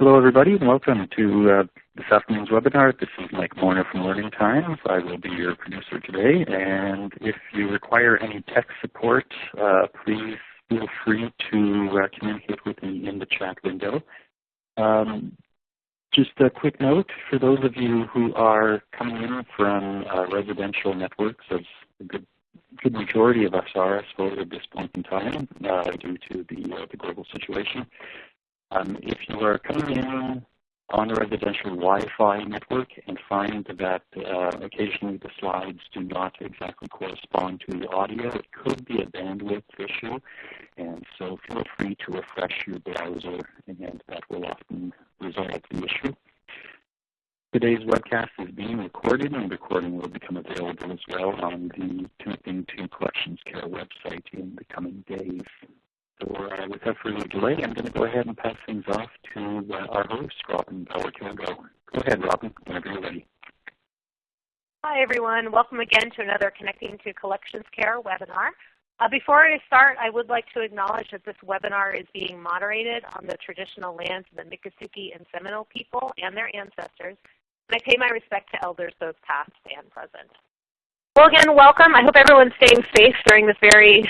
Hello everybody and welcome to uh, this afternoon's webinar. This is Mike Morner from Learning Times. I will be your producer today and if you require any tech support, uh, please feel free to uh, communicate with me in the chat window. Um, just a quick note for those of you who are coming in from uh, residential networks, as a good, good majority of us are, I suppose, at this point in time, uh, due to the, uh, the global situation. Um, if you are coming in on a residential Wi-Fi network and find that uh, occasionally the slides do not exactly correspond to the audio, it could be a bandwidth issue. And so feel free to refresh your browser and that will often resolve the issue. Today's webcast is being recorded and the recording will become available as well on the Connecting to Collections Care website in the coming days. So uh, without further delay, I'm going to go ahead and pass things off to uh, our host, Robin Bauer-Kilgo. Go ahead, Robin, whenever you're ready. Hi, everyone. Welcome again to another Connecting to Collections Care webinar. Uh, before I start, I would like to acknowledge that this webinar is being moderated on the traditional lands of the Miccosukee and Seminole people and their ancestors, and I pay my respect to elders both past and present. Well, again, welcome. I hope everyone's staying safe during this very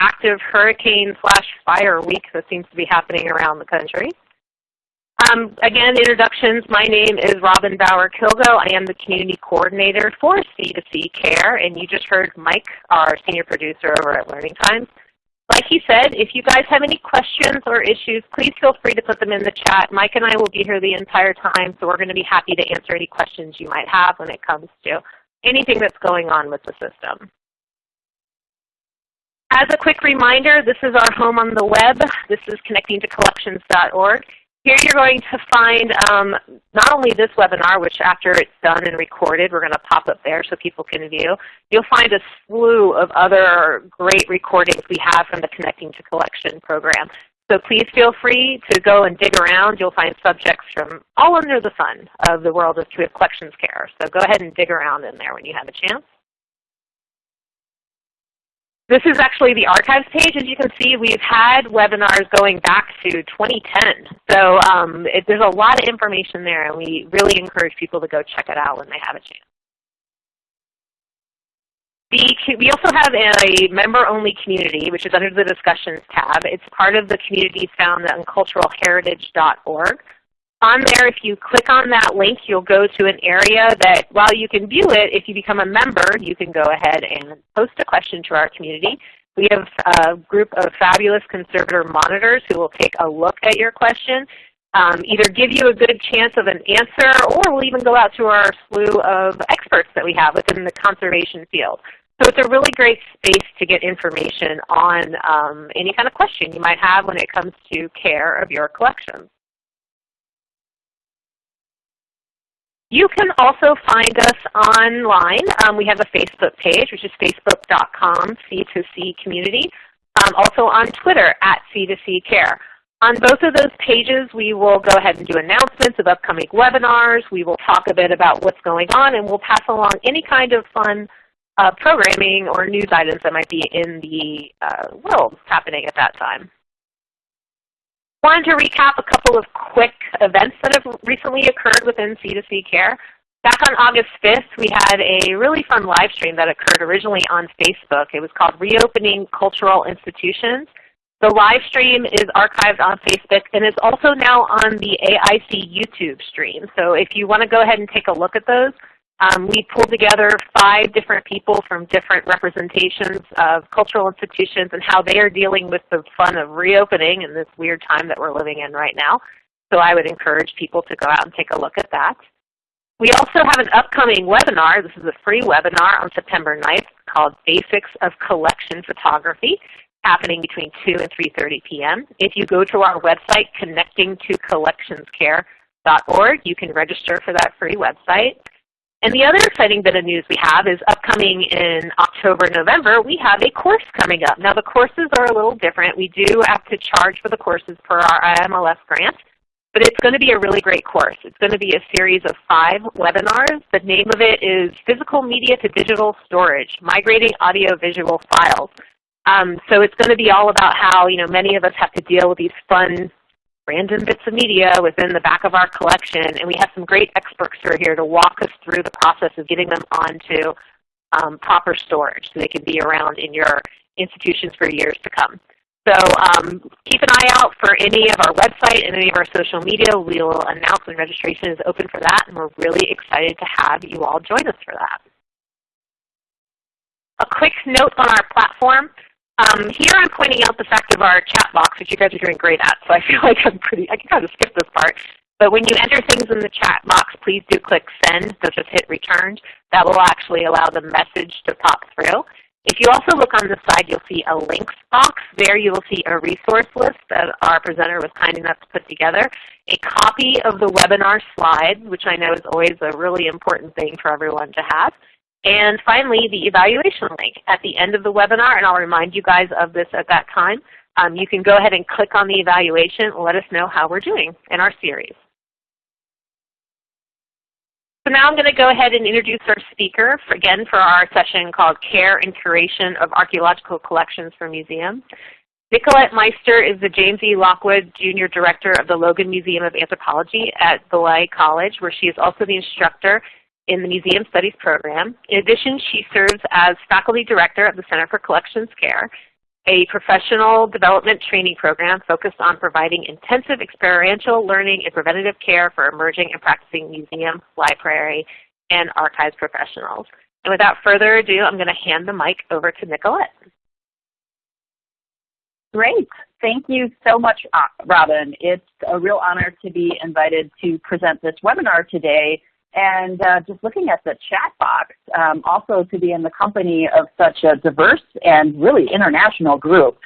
active hurricane slash fire week that seems to be happening around the country. Um, again, introductions. My name is Robin Bauer-Kilgo. I am the Community Coordinator for C2C Care, and you just heard Mike, our Senior Producer over at Learning Times. Like he said, if you guys have any questions or issues, please feel free to put them in the chat. Mike and I will be here the entire time, so we're going to be happy to answer any questions you might have when it comes to anything that's going on with the system. As a quick reminder, this is our home on the web. This is connectingtocollections.org. Here you're going to find um, not only this webinar, which after it's done and recorded, we're going to pop up there so people can view. You'll find a slew of other great recordings we have from the Connecting to Collection program. So please feel free to go and dig around. You'll find subjects from all under the sun of the world of collections care. So go ahead and dig around in there when you have a chance. This is actually the archives page. As you can see, we've had webinars going back to 2010. So um, it, there's a lot of information there, and we really encourage people to go check it out when they have a chance. The, we also have a member-only community, which is under the Discussions tab. It's part of the communities found on culturalheritage.org. On there, if you click on that link, you'll go to an area that while you can view it, if you become a member, you can go ahead and post a question to our community. We have a group of fabulous conservator monitors who will take a look at your question, um, either give you a good chance of an answer, or we'll even go out to our slew of experts that we have within the conservation field. So it's a really great space to get information on um, any kind of question you might have when it comes to care of your collections. You can also find us online. Um, we have a Facebook page, which is facebook.com C2C community. Um, also on Twitter, at C2C Care. On both of those pages, we will go ahead and do announcements of upcoming webinars. We will talk a bit about what's going on, and we'll pass along any kind of fun uh, programming or news items that might be in the uh, world happening at that time. Wanted to recap a couple of quick events that have recently occurred within C2C Care. Back on August 5th, we had a really fun live stream that occurred originally on Facebook. It was called Reopening Cultural Institutions. The live stream is archived on Facebook and is also now on the AIC YouTube stream. So if you want to go ahead and take a look at those, um, we pulled together five different people from different representations of cultural institutions and how they are dealing with the fun of reopening in this weird time that we're living in right now. So I would encourage people to go out and take a look at that. We also have an upcoming webinar. This is a free webinar on September 9th called Basics of Collection Photography happening between 2 and 3.30 p.m. If you go to our website, connectingtocollectionscare.org, you can register for that free website. And the other exciting bit of news we have is upcoming in October, November, we have a course coming up. Now the courses are a little different. We do have to charge for the courses per our IMLS grant, but it's going to be a really great course. It's going to be a series of five webinars. The name of it is Physical Media to Digital Storage, Migrating Audio-Visual Files. Um, so it's going to be all about how you know many of us have to deal with these fun random bits of media within the back of our collection, and we have some great experts who are here to walk us through the process of getting them onto um, proper storage so they can be around in your institutions for years to come. So um, keep an eye out for any of our website and any of our social media. We will announce when registration is open for that, and we're really excited to have you all join us for that. A quick note on our platform. Um, here I'm pointing out the fact of our chat box, which you guys are doing great at, so I feel like I'm pretty, I can kind of skip this part. But when you enter things in the chat box, please do click send, don't just hit return. That will actually allow the message to pop through. If you also look on the side, you'll see a links box. There you will see a resource list that our presenter was kind enough to put together. A copy of the webinar slides, which I know is always a really important thing for everyone to have. And finally, the evaluation link at the end of the webinar, and I'll remind you guys of this at that time. Um, you can go ahead and click on the evaluation and let us know how we're doing in our series. So now I'm going to go ahead and introduce our speaker, for, again, for our session called Care and Curation of Archaeological Collections for Museums. Nicolette Meister is the James E. Lockwood Jr. Director of the Logan Museum of Anthropology at Beloit College, where she is also the instructor in the Museum Studies program. In addition, she serves as Faculty Director of the Center for Collections Care a professional development training program focused on providing intensive experiential learning and preventative care for emerging and practicing museum, library, and archives professionals. And without further ado, I'm going to hand the mic over to Nicolette. Great. Thank you so much, uh, Robin. It's a real honor to be invited to present this webinar today and uh, just looking at the chat box, um, also to be in the company of such a diverse and really international group.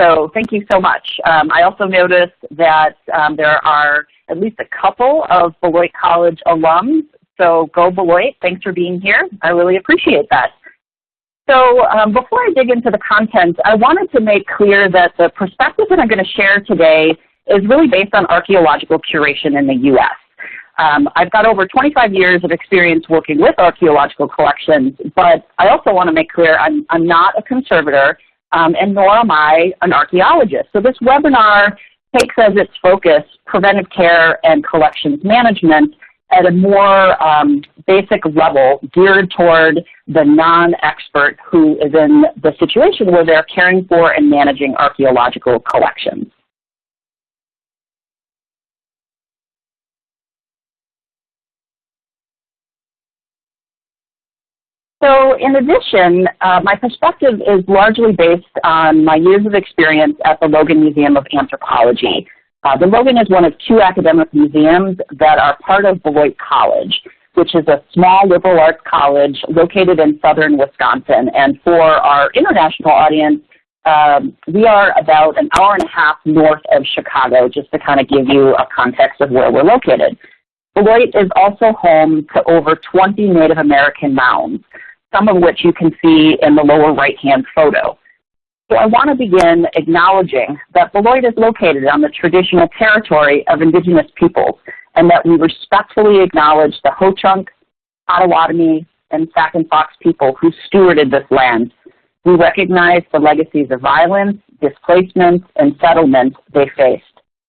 So thank you so much. Um, I also noticed that um, there are at least a couple of Beloit College alums. So go Beloit, thanks for being here. I really appreciate that. So um, before I dig into the content, I wanted to make clear that the perspective that I'm going to share today is really based on archaeological curation in the U.S. Um, I've got over 25 years of experience working with archaeological collections, but I also want to make clear I'm, I'm not a conservator um, and nor am I an archaeologist. So this webinar takes as its focus preventive care and collections management at a more um, basic level geared toward the non-expert who is in the situation where they're caring for and managing archaeological collections. So in addition, uh, my perspective is largely based on my years of experience at the Logan Museum of Anthropology. Uh, the Logan is one of two academic museums that are part of Beloit College, which is a small liberal arts college located in southern Wisconsin. And for our international audience, um, we are about an hour and a half north of Chicago, just to kind of give you a context of where we're located. Beloit is also home to over 20 Native American mounds some of which you can see in the lower right-hand photo. So I want to begin acknowledging that Beloit is located on the traditional territory of indigenous peoples and that we respectfully acknowledge the Ho-Chunk, Potawatomi, and Sac and Fox people who stewarded this land. We recognize the legacies of violence, displacement, and settlement they faced.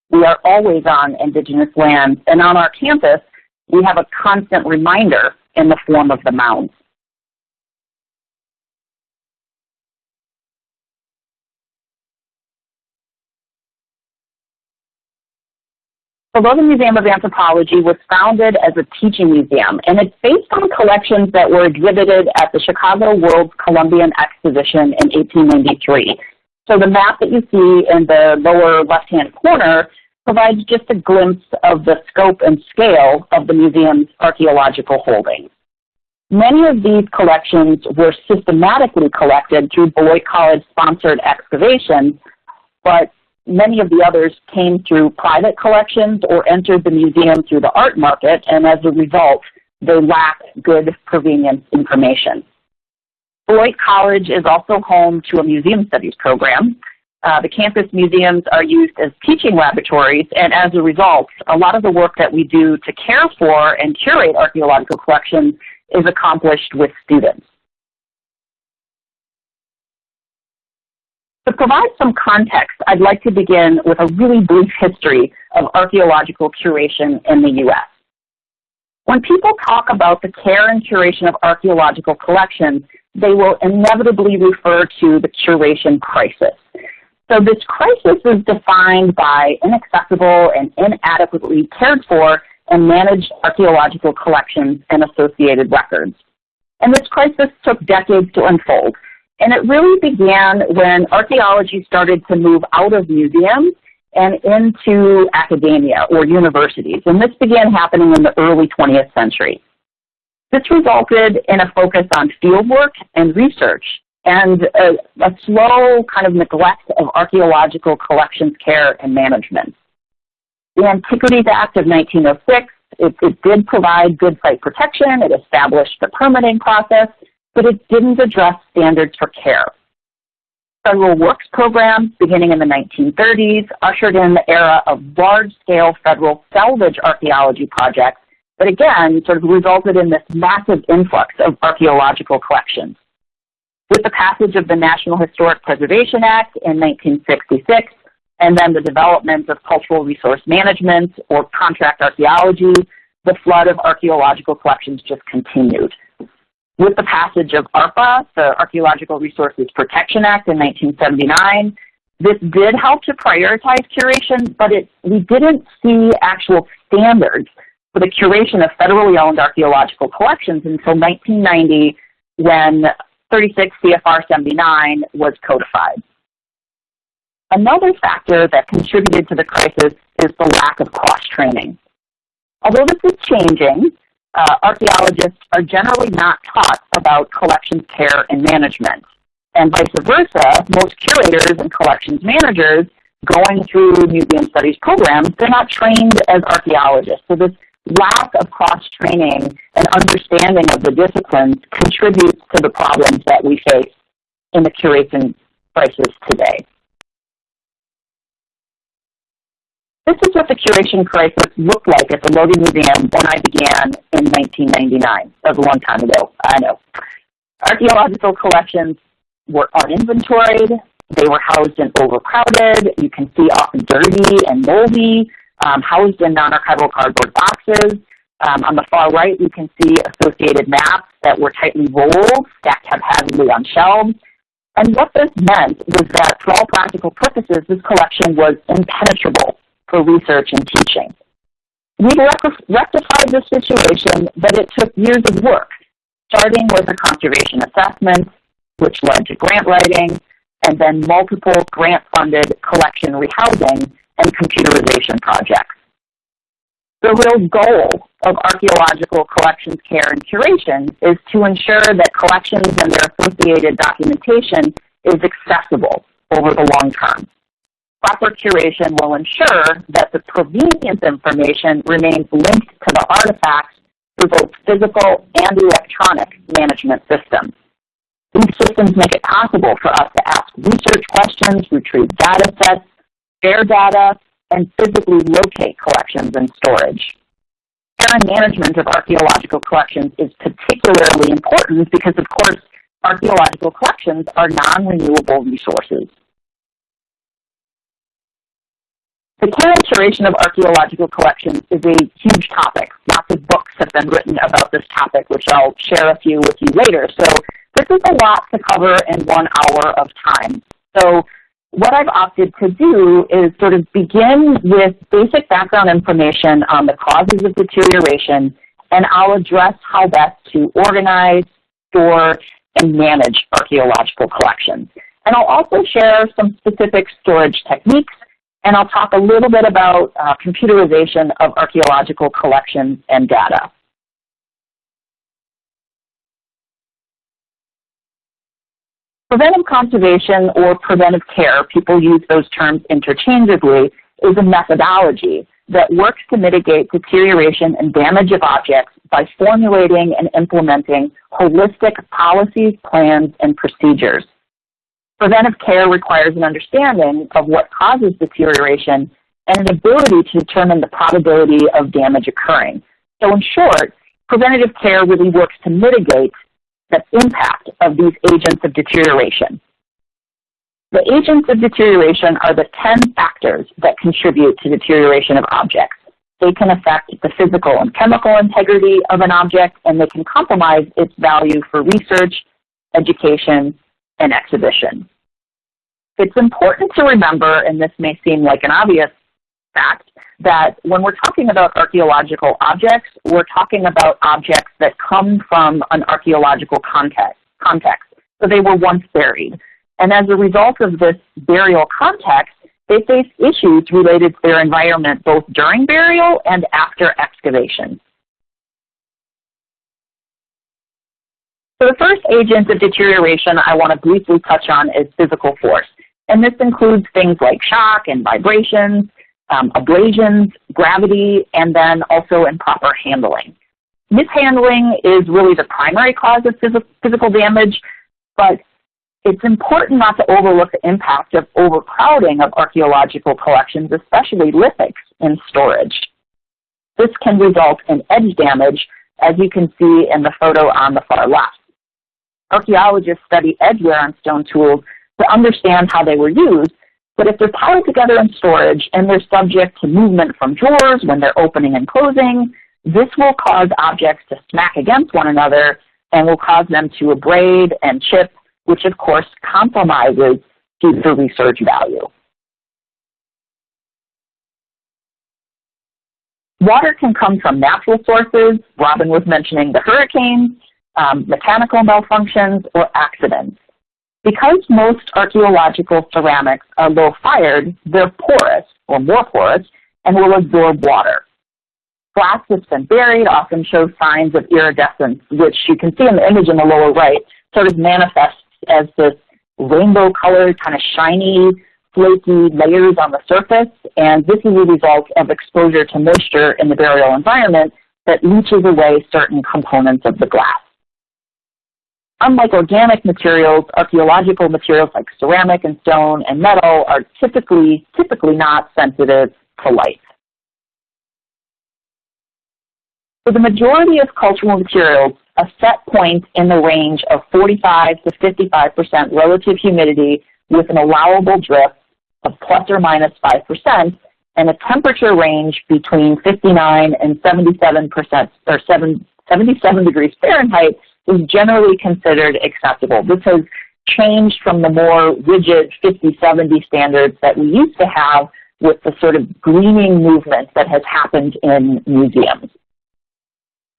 We are always on indigenous lands, and on our campus, we have a constant reminder in the form of the mounds. The Logan Museum of Anthropology was founded as a teaching museum, and it's based on collections that were exhibited at the Chicago World's Columbian Exposition in 1893. So the map that you see in the lower left-hand corner provides just a glimpse of the scope and scale of the museum's archaeological holdings. Many of these collections were systematically collected through Beloit College-sponsored excavations, but many of the others came through private collections or entered the museum through the art market, and as a result, they lack good provenience information. Beloit College is also home to a museum studies program. Uh, the campus museums are used as teaching laboratories, and as a result, a lot of the work that we do to care for and curate archaeological collections is accomplished with students. To provide some context, I'd like to begin with a really brief history of archaeological curation in the U.S. When people talk about the care and curation of archaeological collections, they will inevitably refer to the curation crisis. So this crisis is defined by inaccessible and inadequately cared for and managed archaeological collections and associated records. And this crisis took decades to unfold. And it really began when archaeology started to move out of museums and into academia or universities. And this began happening in the early 20th century. This resulted in a focus on fieldwork and research and a, a, slow kind of neglect of archaeological collections care and management. The Antiquities Act of 1906, it, it did provide good site protection, it established the permitting process, but it didn't address standards for care. Federal works programs beginning in the 1930s ushered in the era of large-scale federal salvage archaeology projects that again sort of resulted in this massive influx of archaeological collections. With the passage of the National Historic Preservation Act in 1966, and then the development of cultural resource management or contract archaeology, the flood of archaeological collections just continued. With the passage of ARPA, the Archaeological Resources Protection Act in 1979, this did help to prioritize curation, but it, we didn't see actual standards for the curation of federally owned archaeological collections until 1990 when 36 CFR 79 was codified. Another factor that contributed to the crisis is the lack of cross-training. Although this is changing, uh, archaeologists are generally not taught about collections care and management. And vice versa, most curators and collections managers going through museum studies programs, they're not trained as archaeologists. So this lack of cross-training and understanding of the disciplines contributes to the problems that we face in the curation crisis today. This is what the curation crisis looked like at the Logan Museum when I began in 1999. That was a long time ago, I know. Archaeological collections were uninventoried. They were housed in overcrowded. You can see often dirty and moldy, um, housed in non-archival cardboard boxes. Um, on the far right, you can see associated maps that were tightly rolled, stacked haphazardly on shelves. And what this meant was that for all practical purposes, this collection was impenetrable for research and teaching. We rectified this situation, but it took years of work, starting with a conservation assessment, which led to grant writing, and then multiple grant-funded collection rehousing and computerization projects. The real goal of archaeological collections care and curation is to ensure that collections and their associated documentation is accessible over the long term proper curation will ensure that the provenience information remains linked to the artifacts through both physical and electronic management systems. These systems make it possible for us to ask research questions, retrieve data sets, share data, and physically locate collections and storage. Care and management of archaeological collections is particularly important because, of course, archaeological collections are non-renewable resources. The curation of archaeological collections is a huge topic. Lots of books have been written about this topic, which I'll share a few with you later. So this is a lot to cover in one hour of time. So what I've opted to do is sort of begin with basic background information on the causes of deterioration, and I'll address how best to organize, store, and manage archaeological collections. And I'll also share some specific storage techniques and I'll talk a little bit about uh, computerization of archaeological collections and data. Preventive conservation or preventive care, people use those terms interchangeably, is a methodology that works to mitigate deterioration and damage of objects by formulating and implementing holistic policies, plans, and procedures. Preventive care requires an understanding of what causes deterioration and an ability to determine the probability of damage occurring. So in short, preventative care really works to mitigate the impact of these agents of deterioration. The agents of deterioration are the 10 factors that contribute to deterioration of objects. They can affect the physical and chemical integrity of an object, and they can compromise its value for research, education, and exhibition. It's important to remember, and this may seem like an obvious fact, that when we're talking about archaeological objects, we're talking about objects that come from an archaeological context. context. So they were once buried. And as a result of this burial context, they face issues related to their environment both during burial and after excavation. So the first agent of deterioration I want to briefly touch on is physical force. And this includes things like shock and vibrations, um, abrasions, gravity, and then also improper handling. Mishandling is really the primary cause of phys physical damage, but it's important not to overlook the impact of overcrowding of archaeological collections, especially lithics, in storage. This can result in edge damage, as you can see in the photo on the far left. Archaeologists study edge wear on stone tools to understand how they were used, but if they're piled together in storage and they're subject to movement from drawers when they're opening and closing, this will cause objects to smack against one another and will cause them to abrade and chip which of course compromises future research value. Water can come from natural sources. Robin was mentioning the hurricanes, um, mechanical malfunctions, or accidents. Because most archaeological ceramics are low fired, they're porous, or more porous, and will absorb water. Glass that's been buried often shows signs of iridescence, which you can see in the image in the lower right, sort of manifests as this rainbow colored, kind of shiny, flaky layers on the surface. And this is a result of exposure to moisture in the burial environment that leaches away certain components of the glass. Unlike organic materials, archaeological materials like ceramic and stone and metal are typically, typically not sensitive to light. For the majority of cultural materials, a set point in the range of 45 to 55% relative humidity with an allowable drift of plus or minus 5% and a temperature range between 59 and 77% or 7, 77 degrees Fahrenheit is generally considered acceptable. This has changed from the more rigid 50-70 standards that we used to have with the sort of greening movement that has happened in museums.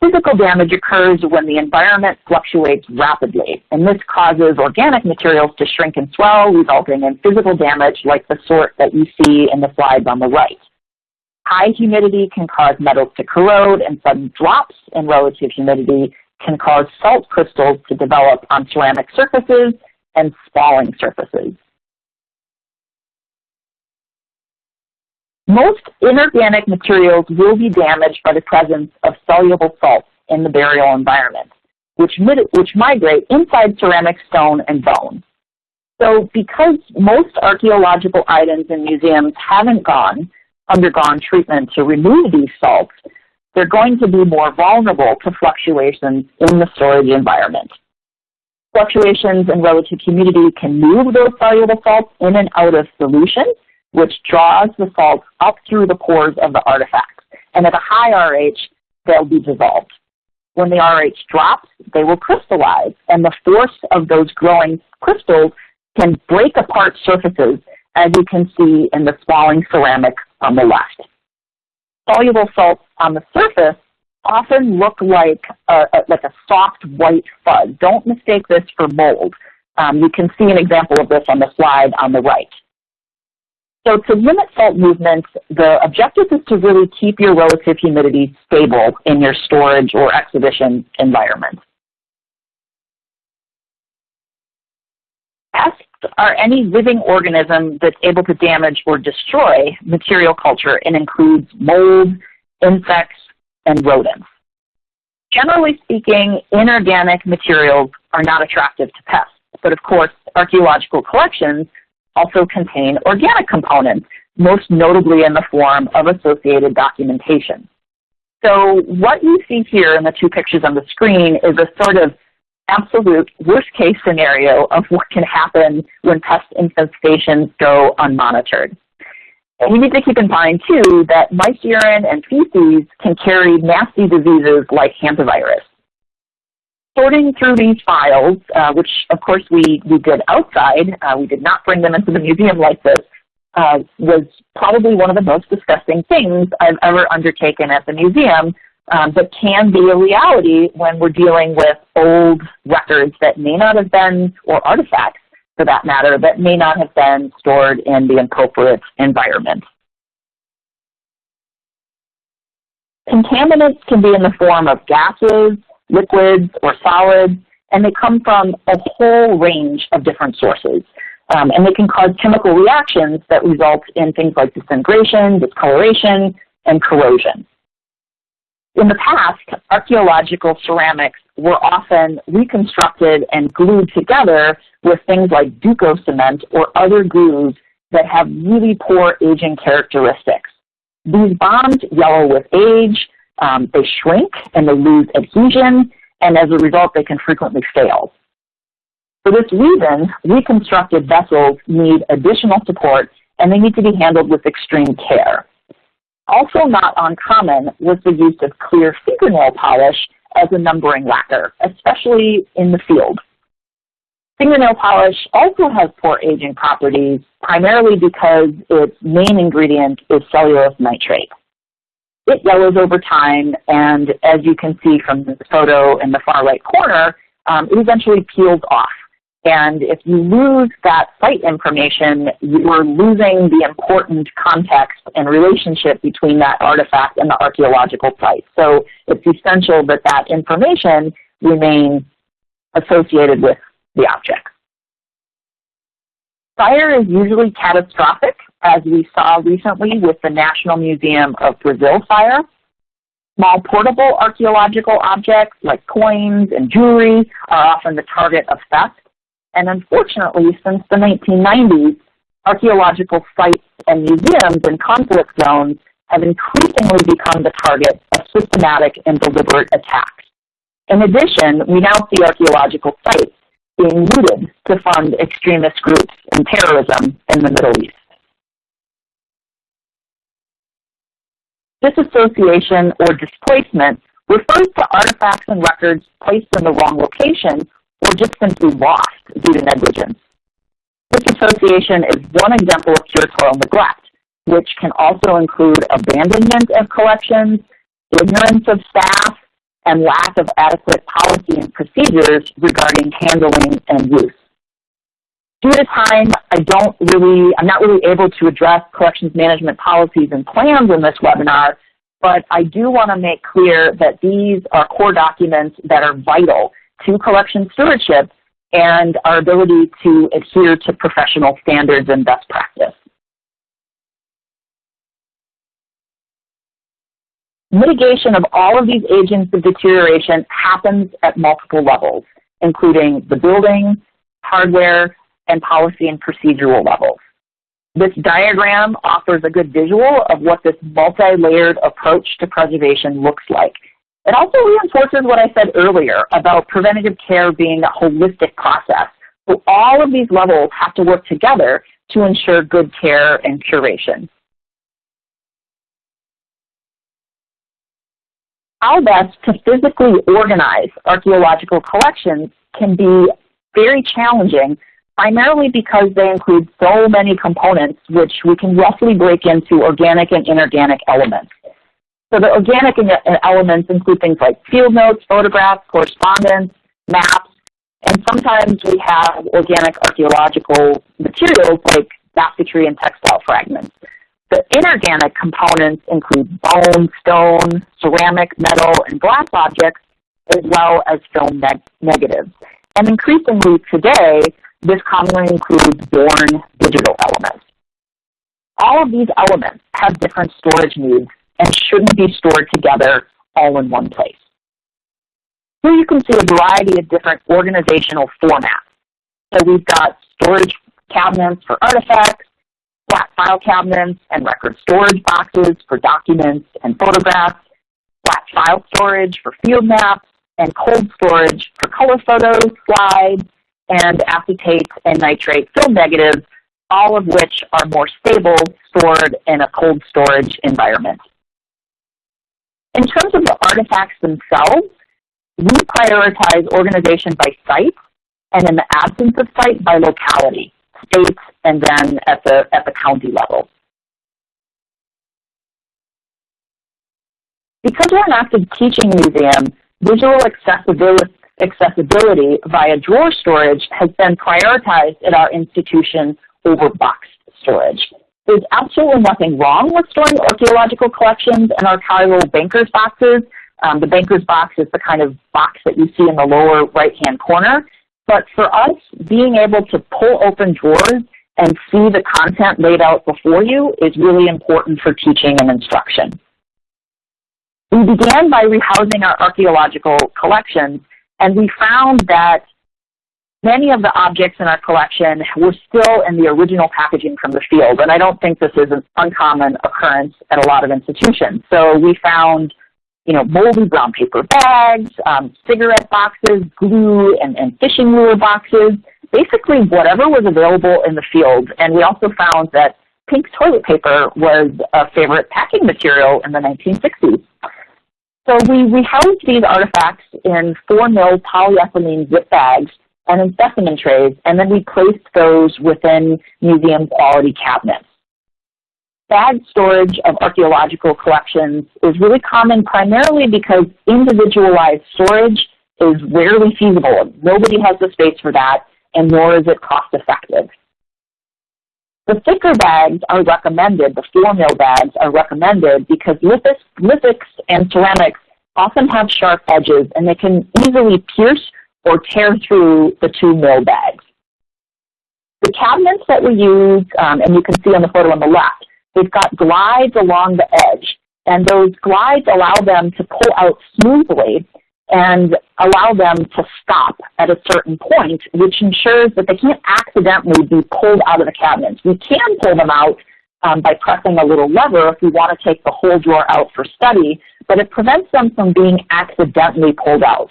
Physical damage occurs when the environment fluctuates rapidly, and this causes organic materials to shrink and swell, resulting in physical damage like the sort that you see in the slides on the right. High humidity can cause metals to corrode, and sudden drops in relative humidity can cause salt crystals to develop on ceramic surfaces and spalling surfaces. Most inorganic materials will be damaged by the presence of soluble salts in the burial environment, which, which migrate inside ceramic stone and bone. So because most archaeological items in museums haven't gone, undergone treatment to remove these salts, they're going to be more vulnerable to fluctuations in the storage environment. Fluctuations in relative humidity can move those soluble salts in and out of solution, which draws the salts up through the pores of the artifacts. And at a high RH, they'll be dissolved. When the RH drops, they will crystallize, and the force of those growing crystals can break apart surfaces, as you can see in the spalling ceramic on the left. Soluble salts on the surface often look like a, a, like a soft white fuzz. Don't mistake this for mold. Um, you can see an example of this on the slide on the right. So to limit salt movements, the objective is to really keep your relative humidity stable in your storage or exhibition environment. Are any living organism that's able to damage or destroy material culture and includes mold, insects, and rodents. Generally speaking, inorganic materials are not attractive to pests, but of course, archaeological collections also contain organic components, most notably in the form of associated documentation. So what you see here in the two pictures on the screen is a sort of absolute worst case scenario of what can happen when pest infestations go unmonitored. And you need to keep in mind too that mice urine and feces can carry nasty diseases like hantavirus. Sorting through these files, uh, which of course we, we did outside, uh, we did not bring them into the museum like this, uh, was probably one of the most disgusting things I've ever undertaken at the museum, um, but can be a reality when we're dealing with old records that may not have been, or artifacts for that matter, that may not have been stored in the appropriate environment. Contaminants can be in the form of gases, liquids, or solids, and they come from a whole range of different sources. Um, and they can cause chemical reactions that result in things like disintegration, discoloration, and corrosion. In the past, archaeological ceramics were often reconstructed and glued together with things like Duco cement or other glues that have really poor aging characteristics. These bonds yellow with age, um, they shrink and they lose adhesion, and as a result, they can frequently fail. For this reason, reconstructed vessels need additional support and they need to be handled with extreme care. Also not uncommon was the use of clear fingernail polish as a numbering lacquer, especially in the field. Fingernail polish also has poor aging properties, primarily because its main ingredient is cellulose nitrate. It yellows over time, and as you can see from the photo in the far right corner, um, it eventually peels off. And if you lose that site information, you are losing the important context and relationship between that artifact and the archaeological site. So it's essential that that information remain associated with the object. Fire is usually catastrophic, as we saw recently with the National Museum of Brazil fire. Small portable archaeological objects like coins and jewelry are often the target of theft. And unfortunately, since the 1990s, archaeological sites and museums in conflict zones have increasingly become the target of systematic and deliberate attacks. In addition, we now see archaeological sites being looted to fund extremist groups and terrorism in the Middle East. Disassociation or displacement refers to artifacts and records placed in the wrong location or just simply lost due to negligence. Disassociation is one example of curatorial neglect, which can also include abandonment of collections, ignorance of staff, and lack of adequate policy and procedures regarding handling and use. Due to time, I don't really, I'm not really able to address collections management policies and plans in this webinar, but I do want to make clear that these are core documents that are vital to collection stewardship and our ability to adhere to professional standards and best practice. Mitigation of all of these agents of deterioration happens at multiple levels, including the building, hardware, and policy and procedural levels. This diagram offers a good visual of what this multi-layered approach to preservation looks like. It also reinforces what I said earlier about preventative care being a holistic process. So all of these levels have to work together to ensure good care and curation. How best to physically organize archaeological collections can be very challenging, primarily because they include so many components which we can roughly break into organic and inorganic elements. So the organic elements include things like field notes, photographs, correspondence, maps, and sometimes we have organic archaeological materials like basketry and textile fragments. The inorganic components include bone, stone, ceramic, metal, and glass objects, as well as film neg negatives. And increasingly today, this commonly includes born digital elements. All of these elements have different storage needs and shouldn't be stored together all in one place. Here you can see a variety of different organizational formats. So we've got storage cabinets for artifacts, flat file cabinets and record storage boxes for documents and photographs, flat file storage for field maps, and cold storage for color photos, slides, and acetate and nitrate film negatives, all of which are more stable stored in a cold storage environment. In terms of the artifacts themselves, we prioritize organization by site and in the absence of site by locality, states, and then at the, at the county level. Because we're an active teaching museum, visual accessibility, accessibility via drawer storage has been prioritized at our institution over box storage. There's absolutely nothing wrong with storing archaeological collections in archival banker's boxes. Um, the banker's box is the kind of box that you see in the lower right-hand corner. But for us, being able to pull open drawers and see the content laid out before you is really important for teaching and instruction. We began by rehousing our archaeological collections, and we found that many of the objects in our collection were still in the original packaging from the field, and I don't think this is an uncommon occurrence at a lot of institutions. So we found you know, moldy brown paper bags, um, cigarette boxes, glue, and, and fishing lure boxes, basically whatever was available in the field. And we also found that pink toilet paper was a favorite packing material in the 1960s. So we, we housed these artifacts in 4 mil polyethylene zip bags and in specimen trays, and then we placed those within museum quality cabinets. Bag storage of archaeological collections is really common primarily because individualized storage is rarely feasible. Nobody has the space for that, and nor is it cost effective. The thicker bags are recommended, the 4 mil bags are recommended because lithics, lithics and ceramics often have sharp edges and they can easily pierce or tear through the 2 mil bags. The cabinets that we use, um, and you can see on the photo on the left, they've got glides along the edge and those glides allow them to pull out smoothly and allow them to stop at a certain point, which ensures that they can't accidentally be pulled out of the cabinets. We can pull them out um, by pressing a little lever if we want to take the whole drawer out for study, but it prevents them from being accidentally pulled out.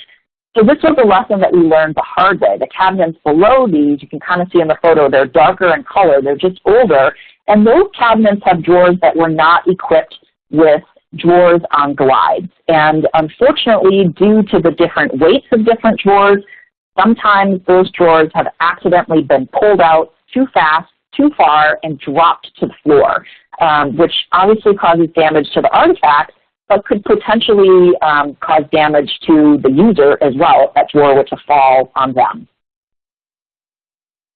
So this was a lesson that we learned the hard way. The cabinets below these, you can kind of see in the photo, they're darker in color, they're just older, and those cabinets have drawers that were not equipped with drawers on glides. And unfortunately, due to the different weights of different drawers, sometimes those drawers have accidentally been pulled out too fast, too far, and dropped to the floor, um, which obviously causes damage to the artifact, but could potentially um, cause damage to the user as well if that drawer were to fall on them.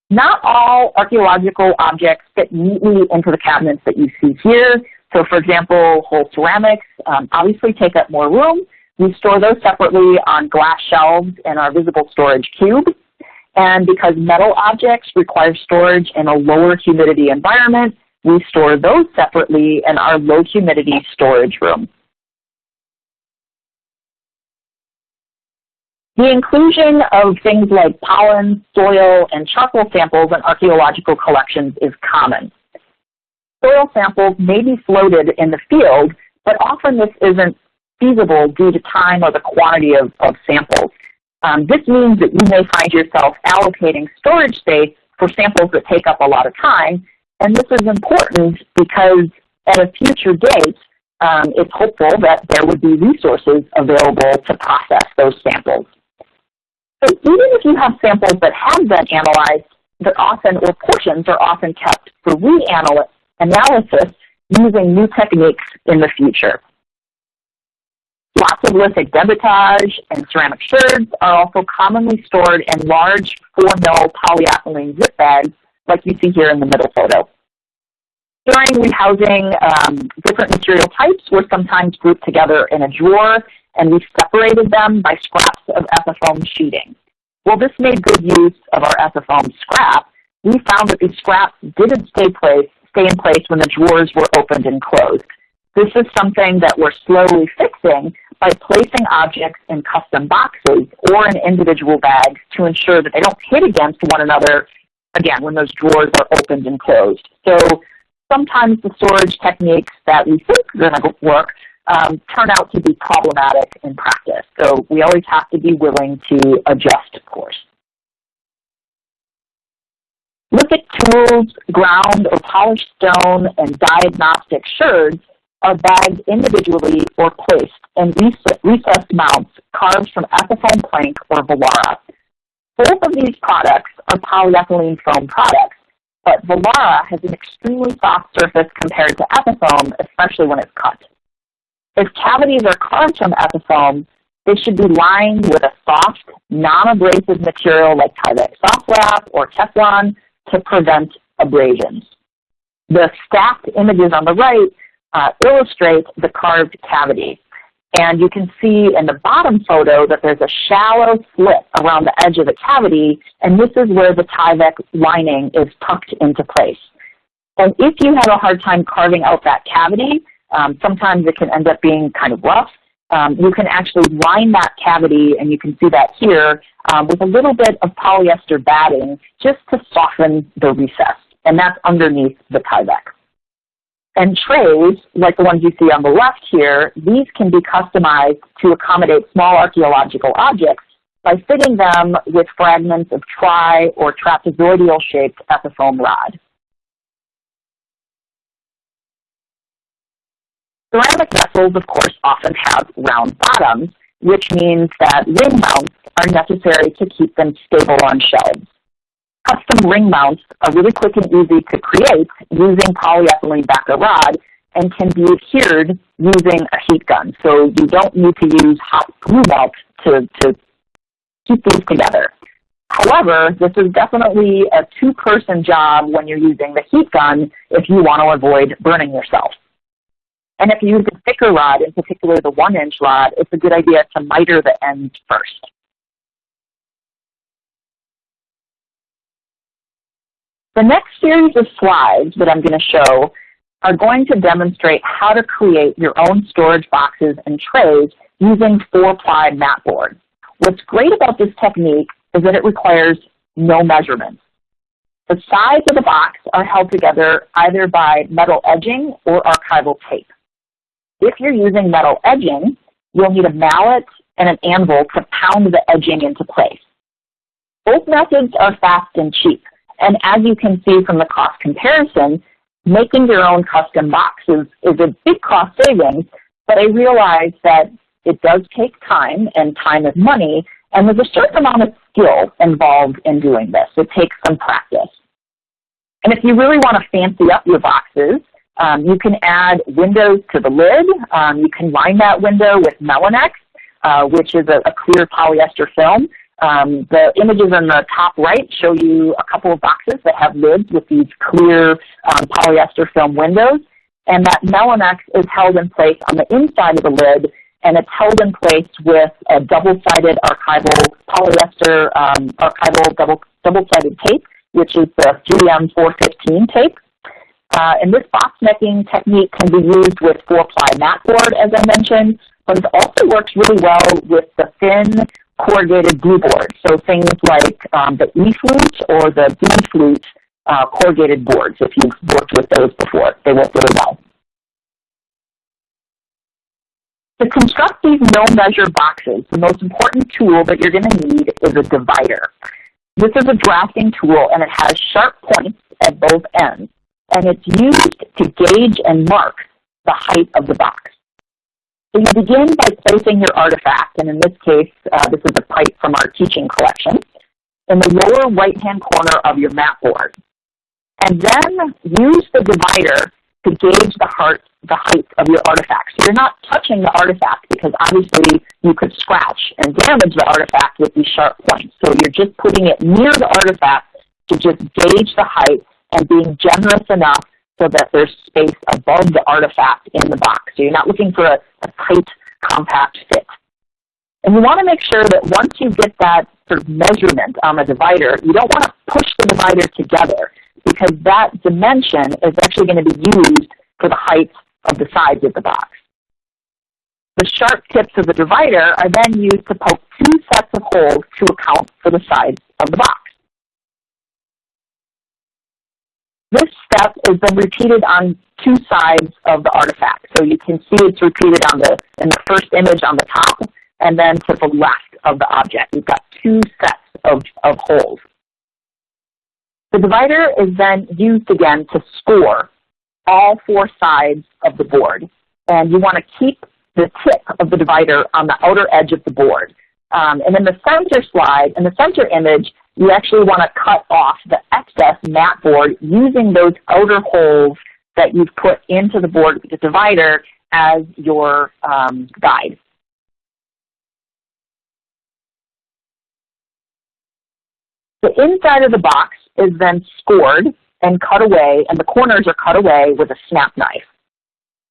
Not all archaeological objects fit neatly into the cabinets that you see here. So for example, whole ceramics um, obviously take up more room. We store those separately on glass shelves in our visible storage cube. And because metal objects require storage in a lower humidity environment, we store those separately in our low humidity storage room. The inclusion of things like pollen, soil, and charcoal samples in archaeological collections is common soil samples may be floated in the field, but often this isn't feasible due to time or the quantity of, of samples. Um, this means that you may find yourself allocating storage space for samples that take up a lot of time, and this is important because at a future date, um, it's hopeful that there would be resources available to process those samples. So even if you have samples that have been analyzed, they're often, or portions are often kept for reanalysis using new techniques in the future. Lots of lithic debitage and ceramic sherds are also commonly stored in large 4-mil polyethylene zip bags like you see here in the middle photo. During rehousing, um, different material types were sometimes grouped together in a drawer and we separated them by scraps of ethafoam sheeting. While this made good use of our ethafoam scrap. We found that these scraps didn't stay place stay in place when the drawers were opened and closed. This is something that we're slowly fixing by placing objects in custom boxes or in individual bags to ensure that they don't hit against one another, again, when those drawers are opened and closed. So sometimes the storage techniques that we think are going to work um, turn out to be problematic in practice. So we always have to be willing to adjust, of course. Look at tools, ground or polished stone, and diagnostic sherds are bagged individually or placed in recessed mounts carved from Ethafoam plank or Volara. Both of these products are polyethylene foam products, but Volara has an extremely soft surface compared to Ethafoam, especially when it's cut. If cavities are carved from Ethafoam, they should be lined with a soft, non-abrasive material like Tyvek soft wrap or Teflon to prevent abrasions. The stacked images on the right uh, illustrate the carved cavity. And you can see in the bottom photo that there's a shallow slit around the edge of the cavity, and this is where the Tyvek lining is tucked into place. And if you have a hard time carving out that cavity, um, sometimes it can end up being kind of rough. Um, you can actually line that cavity, and you can see that here, um, with a little bit of polyester batting just to soften the recess. And that's underneath the Tyvek. And trays, like the ones you see on the left here, these can be customized to accommodate small archaeological objects by fitting them with fragments of tri- or trapezoidal-shaped Ethafoam rod. Ceramic vessels, of course, often have round bottoms, which means that ring mounts are necessary to keep them stable on shelves. Custom ring mounts are really quick and easy to create using polyethylene backer rod and can be adhered using a heat gun. So you don't need to use hot glue melt to, to keep these together. However, this is definitely a two-person job when you're using the heat gun if you want to avoid burning yourself. And if you use a thicker rod, in particular the one-inch rod, it's a good idea to miter the ends first. The next series of slides that I'm going to show are going to demonstrate how to create your own storage boxes and trays using four-ply mat board. What's great about this technique is that it requires no measurements. The sides of the box are held together either by metal edging or archival tape. If you're using metal edging, you'll need a mallet and an anvil to pound the edging into place. Both methods are fast and cheap. And as you can see from the cost comparison, making your own custom boxes is a big cost savings, but I realize that it does take time, and time is money, and there's a certain amount of skill involved in doing this. It takes some practice. And if you really want to fancy up your boxes, um, you can add windows to the lid. Um, you can line that window with Melinex, uh, which is a, a clear polyester film. Um, the images on the top right show you a couple of boxes that have lids with these clear um, polyester film windows. And that Melinex is held in place on the inside of the lid, and it's held in place with a double-sided archival polyester um, archival double, double-sided tape, which is the 3M 415 tape. Uh, and this box making technique can be used with four-ply mat board, as I mentioned, but it also works really well with the thin corrugated blue board. So things like um, the E-flute or the B-flute uh, corrugated boards, if you've worked with those before, they work really well. To construct these no-measure boxes, the most important tool that you're going to need is a divider. This is a drafting tool and it has sharp points at both ends, and it's used to gauge and mark the height of the box. So you begin by placing your artifact, and in this case, uh, this is a pipe from our teaching collection, in the lower right-hand corner of your mat board. And then use the divider to gauge the, heart, the height of your artifact. So you're not touching the artifact because obviously you could scratch and damage the artifact with these sharp points. So you're just putting it near the artifact to just gauge the height and being generous enough so that there's space above the artifact in the box. So you're not looking for a, a tight, compact fit. And you want to make sure that once you get that sort of measurement on the divider, you don't want to push the divider together because that dimension is actually going to be used for the height of the sides of the box. The sharp tips of the divider are then used to poke two sets of holes to account for the size of the box. This step is then repeated on two sides of the artifact. So you can see it's repeated on the in the first image on the top and then to the left of the object. We've got two sets of, of holes. The divider is then used again to score all four sides of the board. And you want to keep the tip of the divider on the outer edge of the board. Um, and in the center slide, in the center image, you actually want to cut off the excess mat board using those outer holes that you've put into the board with the divider as your um, guide. The inside of the box is then scored and cut away, and the corners are cut away with a snap knife.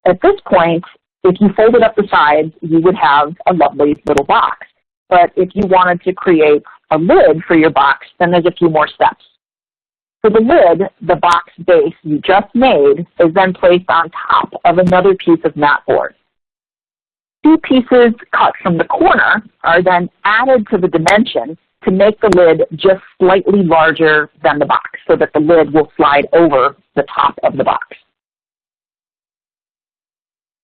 At this point, if you folded up the sides, you would have a lovely little box. But if you wanted to create a lid for your box, then there's a few more steps. For the lid, the box base you just made is then placed on top of another piece of mat board. Two pieces cut from the corner are then added to the dimension to make the lid just slightly larger than the box so that the lid will slide over the top of the box.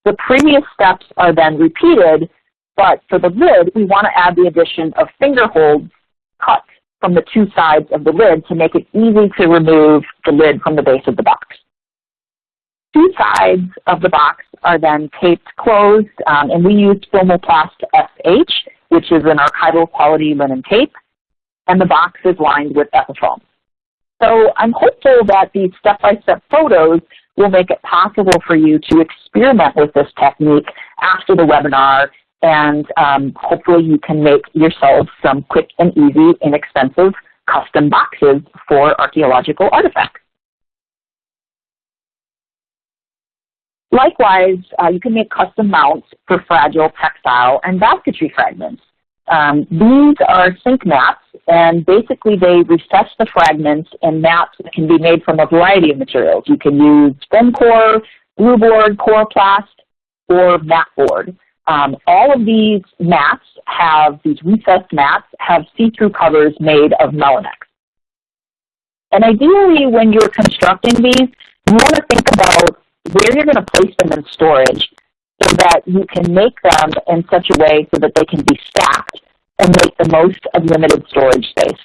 The previous steps are then repeated, but for the lid, we want to add the addition of finger holds cut from the two sides of the lid to make it easy to remove the lid from the base of the box. Two sides of the box are then taped closed, um, and we used Filmoplast SH, which is an archival quality linen tape and the box is lined with Ethafoam. So I'm hopeful that these step-by-step -step photos will make it possible for you to experiment with this technique after the webinar and um, hopefully you can make yourselves some quick and easy, inexpensive custom boxes for archaeological artifacts. Likewise, uh, you can make custom mounts for fragile textile and basketry fragments. Um, these are sink mats, and basically they recess the fragments in mats that can be made from a variety of materials. You can use foam core, blue board, coroplast, or mat board. Um, all of these mats have, these recessed mats, have see-through covers made of Melinex. And ideally, when you're constructing these, you want to think about where you're going to place them in storage so that you can make them in such a way so that they can be stacked and make the most of limited storage space.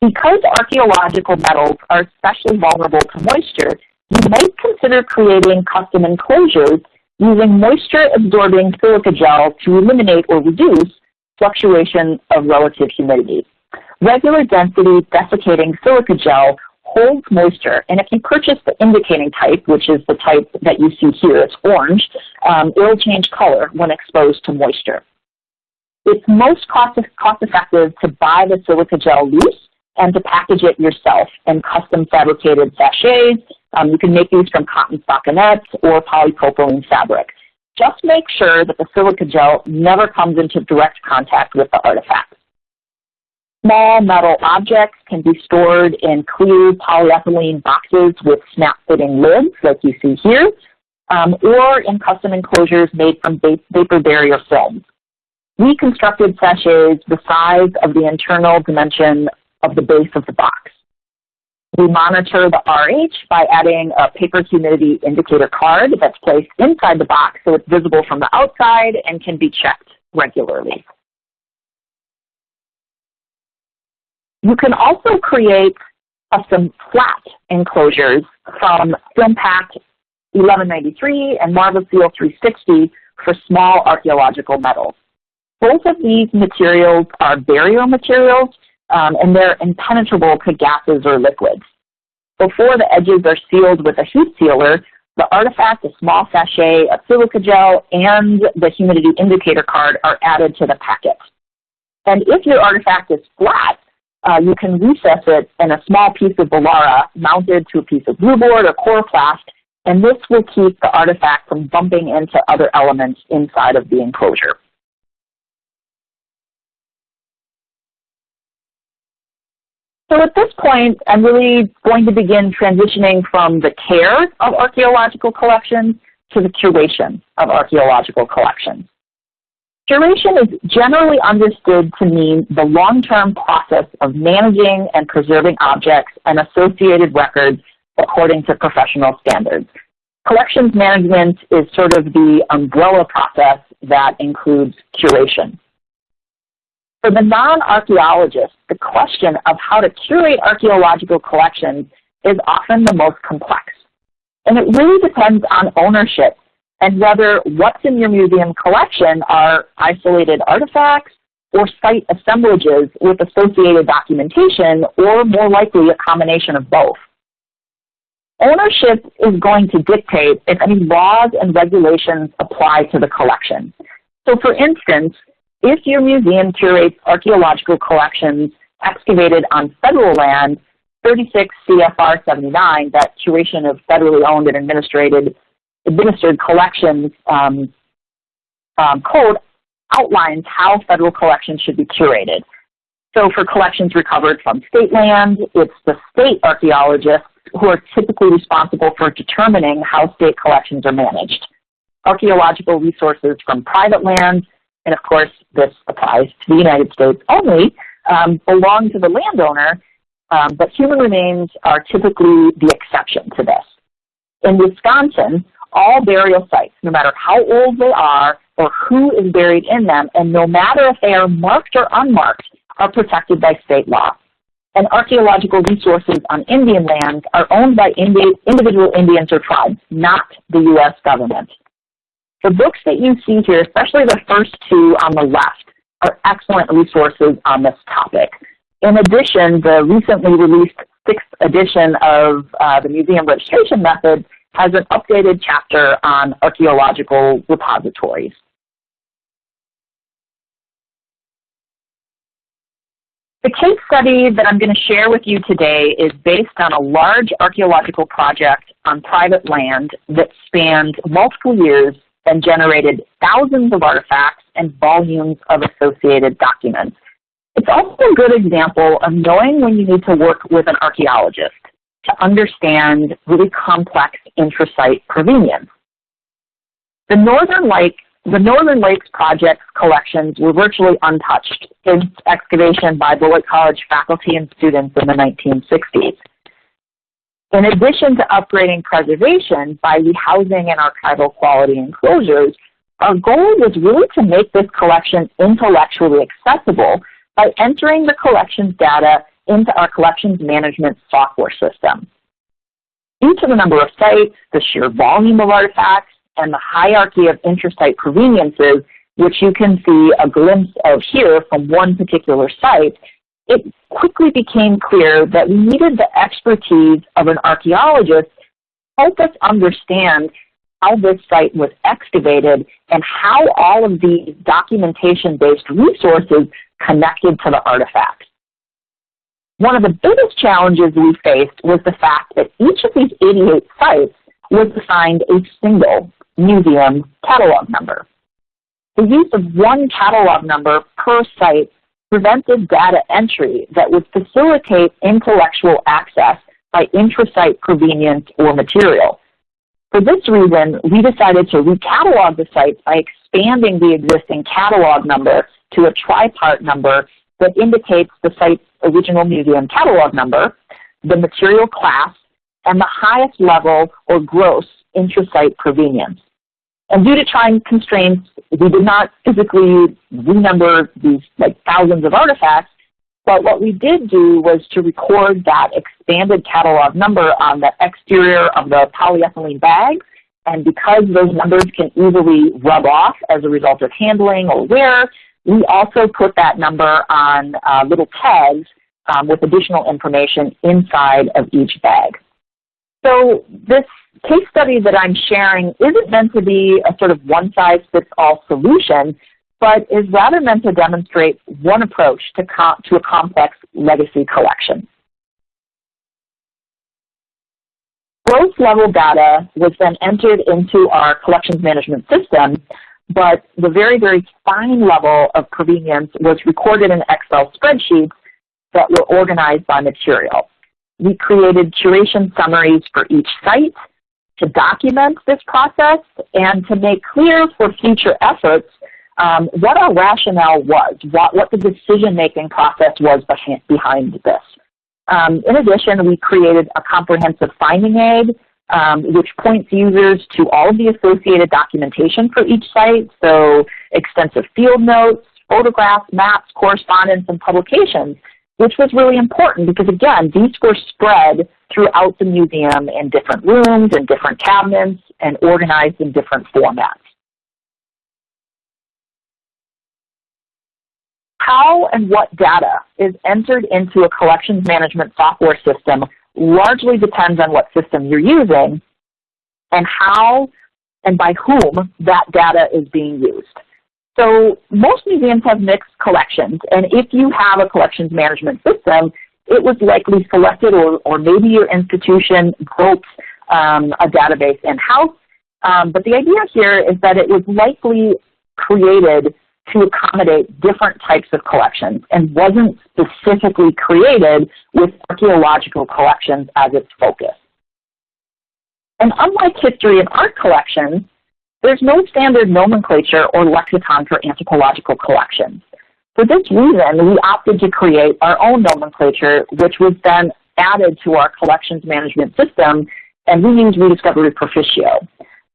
Because archaeological metals are especially vulnerable to moisture, you might consider creating custom enclosures using moisture-absorbing silica gel to eliminate or reduce fluctuation of relative humidity. Regular density desiccating silica gel holds moisture. And if you purchase the indicating type, which is the type that you see here, it's orange, um, it will change color when exposed to moisture. It's most cost, cost effective to buy the silica gel loose and to package it yourself in custom fabricated sachets. Um, you can make these from cotton stockinettes or polypropylene fabric. Just make sure that the silica gel never comes into direct contact with the artifact. Small metal objects can be stored in clear polyethylene boxes with snap-fitting lids, like you see here, um, or in custom enclosures made from vapor barrier films. We constructed sachets the size of the internal dimension of the base of the box. We monitor the RH by adding a paper humidity indicator card that's placed inside the box so it's visible from the outside and can be checked regularly. You can also create uh, custom flat enclosures from FilmPak 1193 and Marvelseal 360 for small archaeological metals. Both of these materials are barrier materials um, and they're impenetrable to gases or liquids. Before the edges are sealed with a heat sealer, the artifact, a small sachet of silica gel, and the humidity indicator card are added to the packet. And if your artifact is flat, uh, you can recess it in a small piece of Volara mounted to a piece of blue board or coroplast, and this will keep the artifact from bumping into other elements inside of the enclosure. So at this point, I'm really going to begin transitioning from the care of archaeological collections to the curation of archaeological collections. Curation is generally understood to mean the long-term process of managing and preserving objects and associated records according to professional standards. Collections management is sort of the umbrella process that includes curation. For the non-archaeologist, the question of how to curate archaeological collections is often the most complex. And it really depends on ownership and whether what's in your museum collection are isolated artifacts or site assemblages with associated documentation, or more likely a combination of both. Ownership is going to dictate if any laws and regulations apply to the collection. So for instance, if your museum curates archaeological collections excavated on federal land, 36 CFR 79, that curation of federally owned and administered administered collections um, um, code outlines how federal collections should be curated. So for collections recovered from state land, it's the state archaeologists who are typically responsible for determining how state collections are managed. Archaeological resources from private lands, and of course this applies to the United States only, um, belong to the landowner, um, but human remains are typically the exception to this. In Wisconsin, all burial sites, no matter how old they are or who is buried in them, and no matter if they are marked or unmarked, are protected by state law. And archaeological resources on Indian lands are owned by Indi individual Indians or tribes, not the U.S. government. The books that you see here, especially the first two on the left, are excellent resources on this topic. In addition, the recently released sixth edition of uh, the Museum Registration Method has an updated chapter on archaeological repositories. The case study that I'm going to share with you today is based on a large archaeological project on private land that spanned multiple years and generated thousands of artifacts and volumes of associated documents. It's also a good example of knowing when you need to work with an archaeologist to understand really complex intrasite provenience. The Northern Lake the Northern Lakes Project's collections were virtually untouched since excavation by Beloit College faculty and students in the 1960s. In addition to upgrading preservation by rehousing and archival quality enclosures, our goal was really to make this collection intellectually accessible by entering the collections data into our collections management software system. Due to the number of sites, the sheer volume of artifacts, and the hierarchy of intrasite proveniences, which you can see a glimpse of here from one particular site, it quickly became clear that we needed the expertise of an archaeologist to help us understand how this site was excavated and how all of these documentation-based resources connected to the artifacts. One of the biggest challenges we faced was the fact that each of these 88 sites was assigned a single museum catalog number. The use of one catalog number per site prevented data entry that would facilitate intellectual access by intrasite provenience or material. For this reason, we decided to recatalog the sites by expanding the existing catalog number to a tripart number that indicates the site's original museum catalog number, the material class, and the highest level or gross intrasite provenience. And due to time constraints, we did not physically renumber these like thousands of artifacts, but what we did do was to record that expanded catalog number on the exterior of the polyethylene bags. And because those numbers can easily rub off as a result of handling or wear, we also put that number on uh, little tags um, with additional information inside of each bag. So this case study that I'm sharing isn't meant to be a sort of one-size-fits-all solution, but is rather meant to demonstrate one approach to, to a complex legacy collection. Gross level data was then entered into our collections management system, but the very, very fine level of provenience was recorded in Excel spreadsheets that were organized by material. We created curation summaries for each site to document this process and to make clear for future efforts um, what our rationale was, what, what the decision-making process was behind this. Um, in addition, we created a comprehensive finding aid um, which points users to all of the associated documentation for each site, so extensive field notes, photographs, maps, correspondence, and publications, which was really important because, again, these were spread throughout the museum in different rooms and different cabinets and organized in different formats. How and what data is entered into a collections management software system largely depends on what system you're using and how and by whom that data is being used. So most museums have mixed collections, and if you have a collections management system, it was likely selected or, or maybe your institution built um, a database in-house. Um, but the idea here is that it was likely created to accommodate different types of collections and wasn't specifically created with archaeological collections as its focus. And unlike history and art collections, there's no standard nomenclature or lexicon for anthropological collections. For this reason, we opted to create our own nomenclature, which was then added to our collections management system, and we use Rediscovery Proficio.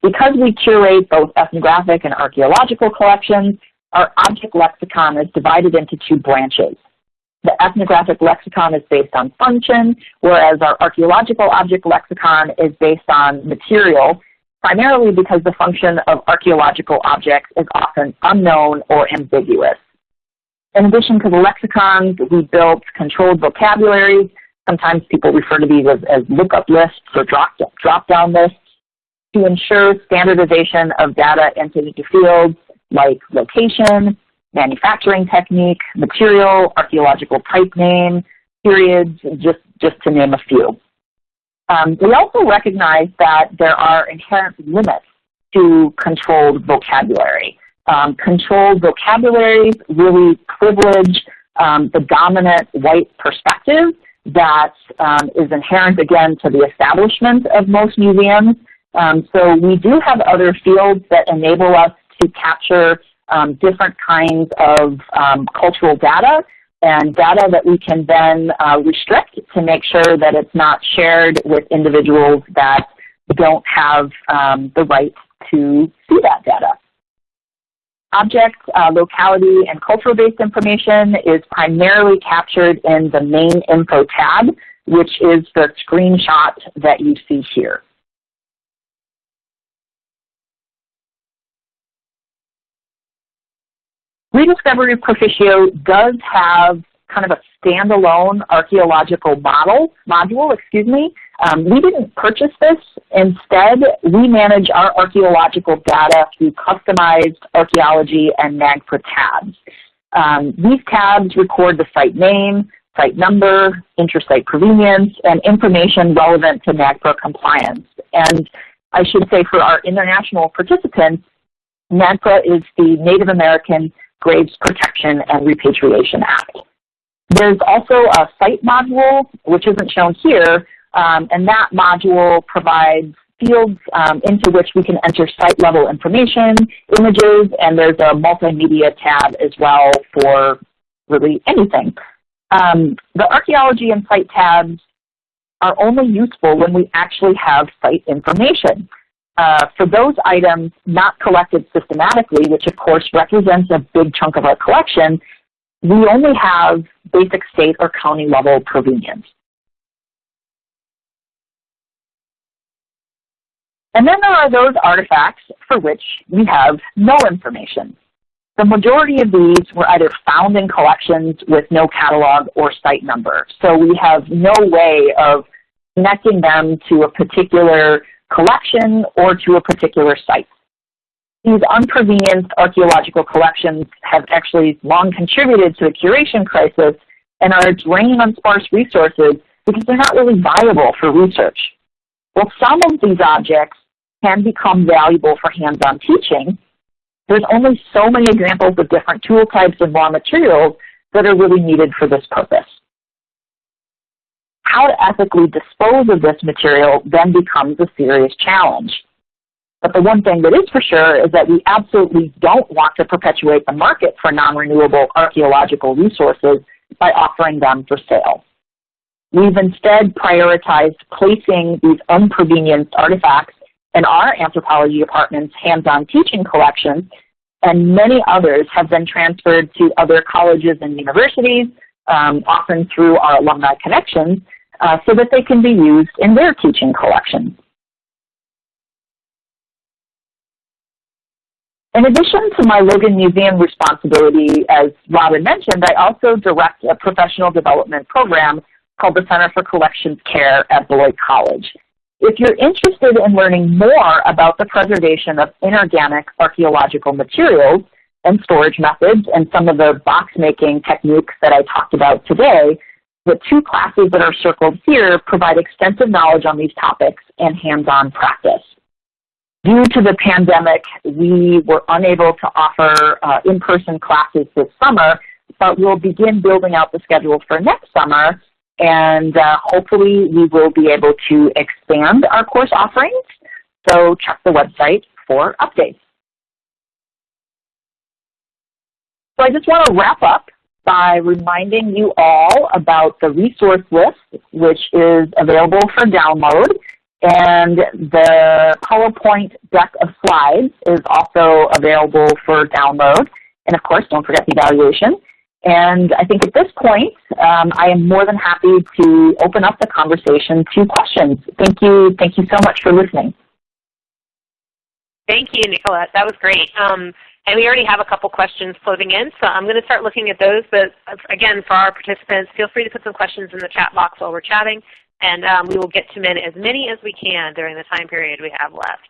Because we curate both ethnographic and archaeological collections, our object lexicon is divided into two branches. The ethnographic lexicon is based on function, whereas our archaeological object lexicon is based on material, primarily because the function of archaeological objects is often unknown or ambiguous. In addition to the lexicons, we built controlled vocabularies. Sometimes people refer to these as, as lookup lists or drop-down drop lists to ensure standardization of data entered into fields like location, manufacturing technique, material, archaeological type name, periods, just, just to name a few. Um, we also recognize that there are inherent limits to controlled vocabulary. Um, controlled vocabularies really privilege um, the dominant white perspective that um, is inherent, again, to the establishment of most museums. Um, so we do have other fields that enable us to capture um, different kinds of cultural data and data that we can then uh, restrict to make sure that it's not shared with individuals that don't have um, the right to see that data. Object, uh, locality, and cultural-based information is primarily captured in the main info tab, which is the screenshot that you see here. Rediscovery Proficio does have kind of a standalone archaeological model, module, excuse me. Um, we didn't purchase this. Instead, we manage our archaeological data through customized archaeology and NAGPRA tabs. Um, these tabs record the site name, site number, inter-site provenience, and information relevant to NAGPRA compliance. And I should say for our international participants, NAGPRA is the Native American Graves Protection and Repatriation Act. There's also a site module, which isn't shown here, um, and that module provides fields um, into which we can enter site level information, images, and there's a multimedia tab as well for really anything. Um, the archaeology and site tabs are only useful when we actually have site information. Uh, for those items not collected systematically, which of course represents a big chunk of our collection, we only have basic state or county level provenience. And then there are those artifacts for which we have no information. The majority of these were either found in collections with no catalog or site number. So we have no way of connecting them to a particular collection or to a particular site. These unprovenienced archaeological collections have actually long contributed to the curation crisis and are a drain on sparse resources because they're not really viable for research. While some of these objects can become valuable for hands-on teaching, there's only so many examples of different tool types and raw materials that are really needed for this purpose how to ethically dispose of this material then becomes a serious challenge. But the one thing that is for sure is that we absolutely don't want to perpetuate the market for non-renewable archaeological resources by offering them for sale. We've instead prioritized placing these unprovenienced artifacts in our anthropology department's hands-on teaching collections, and many others have been transferred to other colleges and universities, um, often through our alumni connections, uh, so that they can be used in their teaching collections. In addition to my Logan Museum responsibility, as Robin mentioned, I also direct a professional development program called the Center for Collections Care at Beloit College. If you're interested in learning more about the preservation of inorganic archaeological materials and storage methods and some of the box making techniques that I talked about today, the two classes that are circled here provide extensive knowledge on these topics and hands-on practice. Due to the pandemic, we were unable to offer uh, in-person classes this summer, but we'll begin building out the schedule for next summer, and uh, hopefully we will be able to expand our course offerings. So check the website for updates. So I just want to wrap up by reminding you all about the resource list, which is available for download and the PowerPoint deck of slides is also available for download. And of course, don't forget the evaluation. And I think at this point, um, I am more than happy to open up the conversation to questions. Thank you. Thank you so much for listening. Thank you, Nicolette. That was great. Um, and we already have a couple questions floating in, so I'm going to start looking at those. But again, for our participants, feel free to put some questions in the chat box while we're chatting and um, we will get to as many as we can during the time period we have left.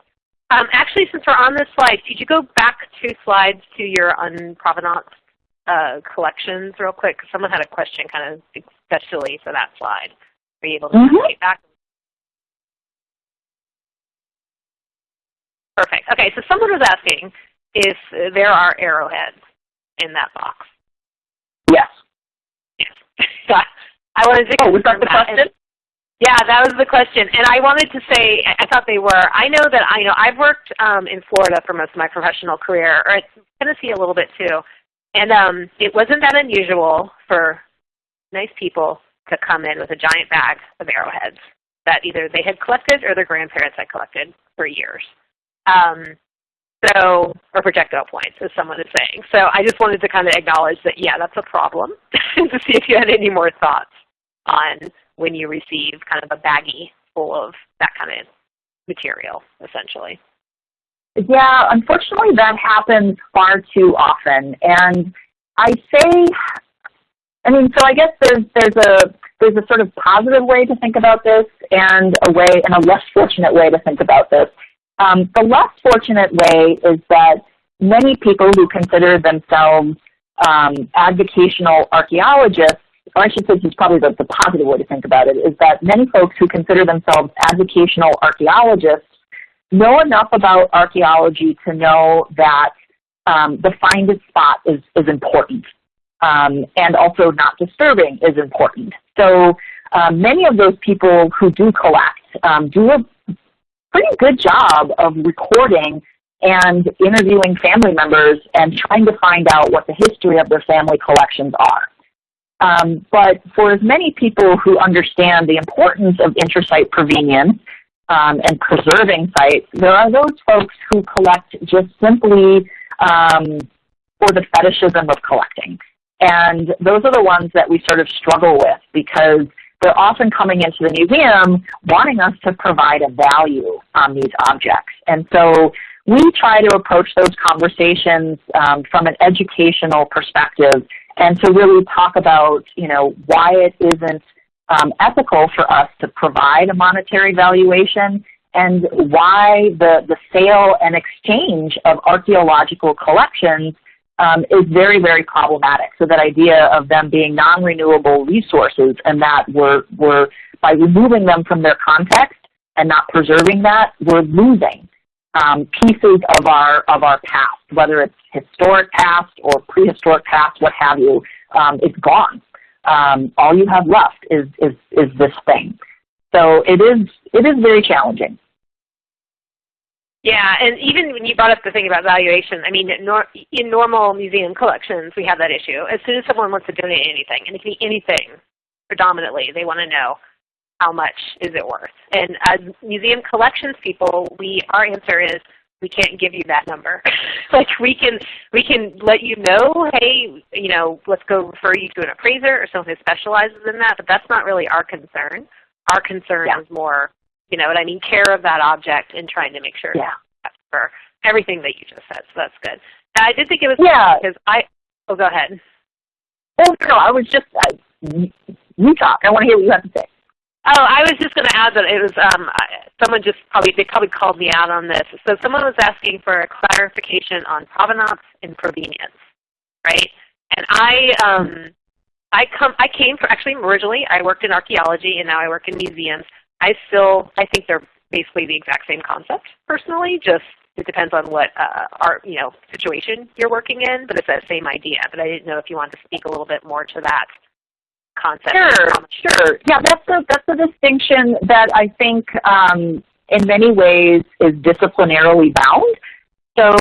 Um, actually, since we're on this slide, could you go back two slides to your unprovenance uh, collections real quick? Someone had a question kind of especially for that slide. Are you able to mm -hmm. back? Perfect. Okay, so someone was asking if there are arrowheads in that box. Yes. Yes. I wanted to oh, was that the question? Yeah, that was the question. And I wanted to say, I thought they were. I know that I know I've worked um, in Florida for most of my professional career, or Tennessee a little bit too. And um, it wasn't that unusual for nice people to come in with a giant bag of arrowheads that either they had collected or their grandparents had collected for years. Um, so, or projectile points, as someone is saying. So I just wanted to kind of acknowledge that, yeah, that's a problem, to see if you had any more thoughts on when you receive kind of a baggie full of that kind of material, essentially. Yeah, unfortunately that happens far too often. And I say, I mean, so I guess there's, there's, a, there's a sort of positive way to think about this and a way, and a less fortunate way to think about this. Um, the less fortunate way is that many people who consider themselves um, avocational archaeologists or I should say this is probably the, the positive way to think about it, is that many folks who consider themselves avocational archaeologists know enough about archaeology to know that um, the find it spot is, is important. Um, and also not disturbing is important. So um, many of those people who do collect um, do a pretty good job of recording and interviewing family members and trying to find out what the history of their family collections are. Um, but for as many people who understand the importance of intrasite provenience um, and preserving sites, there are those folks who collect just simply um, for the fetishism of collecting. And those are the ones that we sort of struggle with because they're often coming into the museum wanting us to provide a value on these objects. And so we try to approach those conversations um, from an educational perspective and to really talk about, you know, why it isn't um, ethical for us to provide a monetary valuation and why the, the sale and exchange of archaeological collections um, is very, very problematic. So that idea of them being non-renewable resources and that we're, we're, by removing them from their context and not preserving that, we're losing um, pieces of our, of our past, whether it's historic past or prehistoric past, what have you, um, it's gone. Um, all you have left is, is, is this thing. So it is, it is very challenging. Yeah, and even when you brought up the thing about valuation, I mean, in normal museum collections, we have that issue. As soon as someone wants to donate anything, and it can be anything, predominantly, they want to know how much is it worth. And as museum collections people, we our answer is we can't give you that number. like we can we can let you know, hey, you know, let's go refer you to an appraiser or someone who specializes in that, but that's not really our concern. Our concern yeah. is more you know what I mean, care of that object and trying to make sure yeah. for everything that you just said. So that's good. I did think it was yeah. because I, oh, go ahead. Oh, no, I was just, uh, you talk. I want to hear what you have to say. Oh, I was just going to add that it was um, someone just probably they probably called me out on this. So someone was asking for a clarification on provenance and provenience, right? And I um, I come I came from actually originally I worked in archaeology and now I work in museums. I still, I think they're basically the exact same concept personally, just it depends on what uh, art, you know, situation you're working in, but it's that same idea. But I didn't know if you wanted to speak a little bit more to that concept. Sure, sure. Yeah, that's a, that's a distinction that I think um, in many ways is disciplinarily bound. So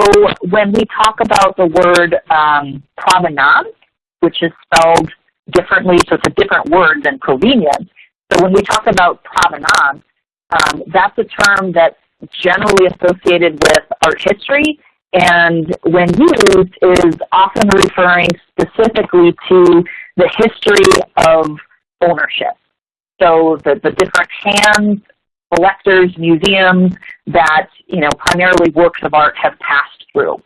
when we talk about the word um, provenance, which is spelled differently, so it's a different word than provenience, so when we talk about provenance, um, that's a term that's generally associated with art history and when used is often referring specifically to the history of ownership. So the, the different hands, collectors, museums that you know primarily works of art have passed through.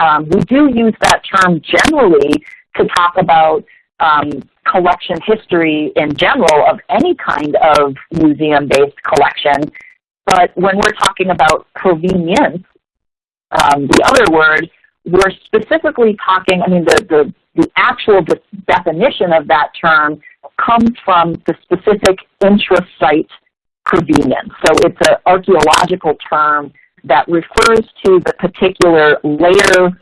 Um, we do use that term generally to talk about um, collection history in general of any kind of museum-based collection. But when we're talking about provenience, um, the other word, we're specifically talking, I mean, the, the, the actual de definition of that term comes from the specific intrasite provenience. So it's an archaeological term that refers to the particular layer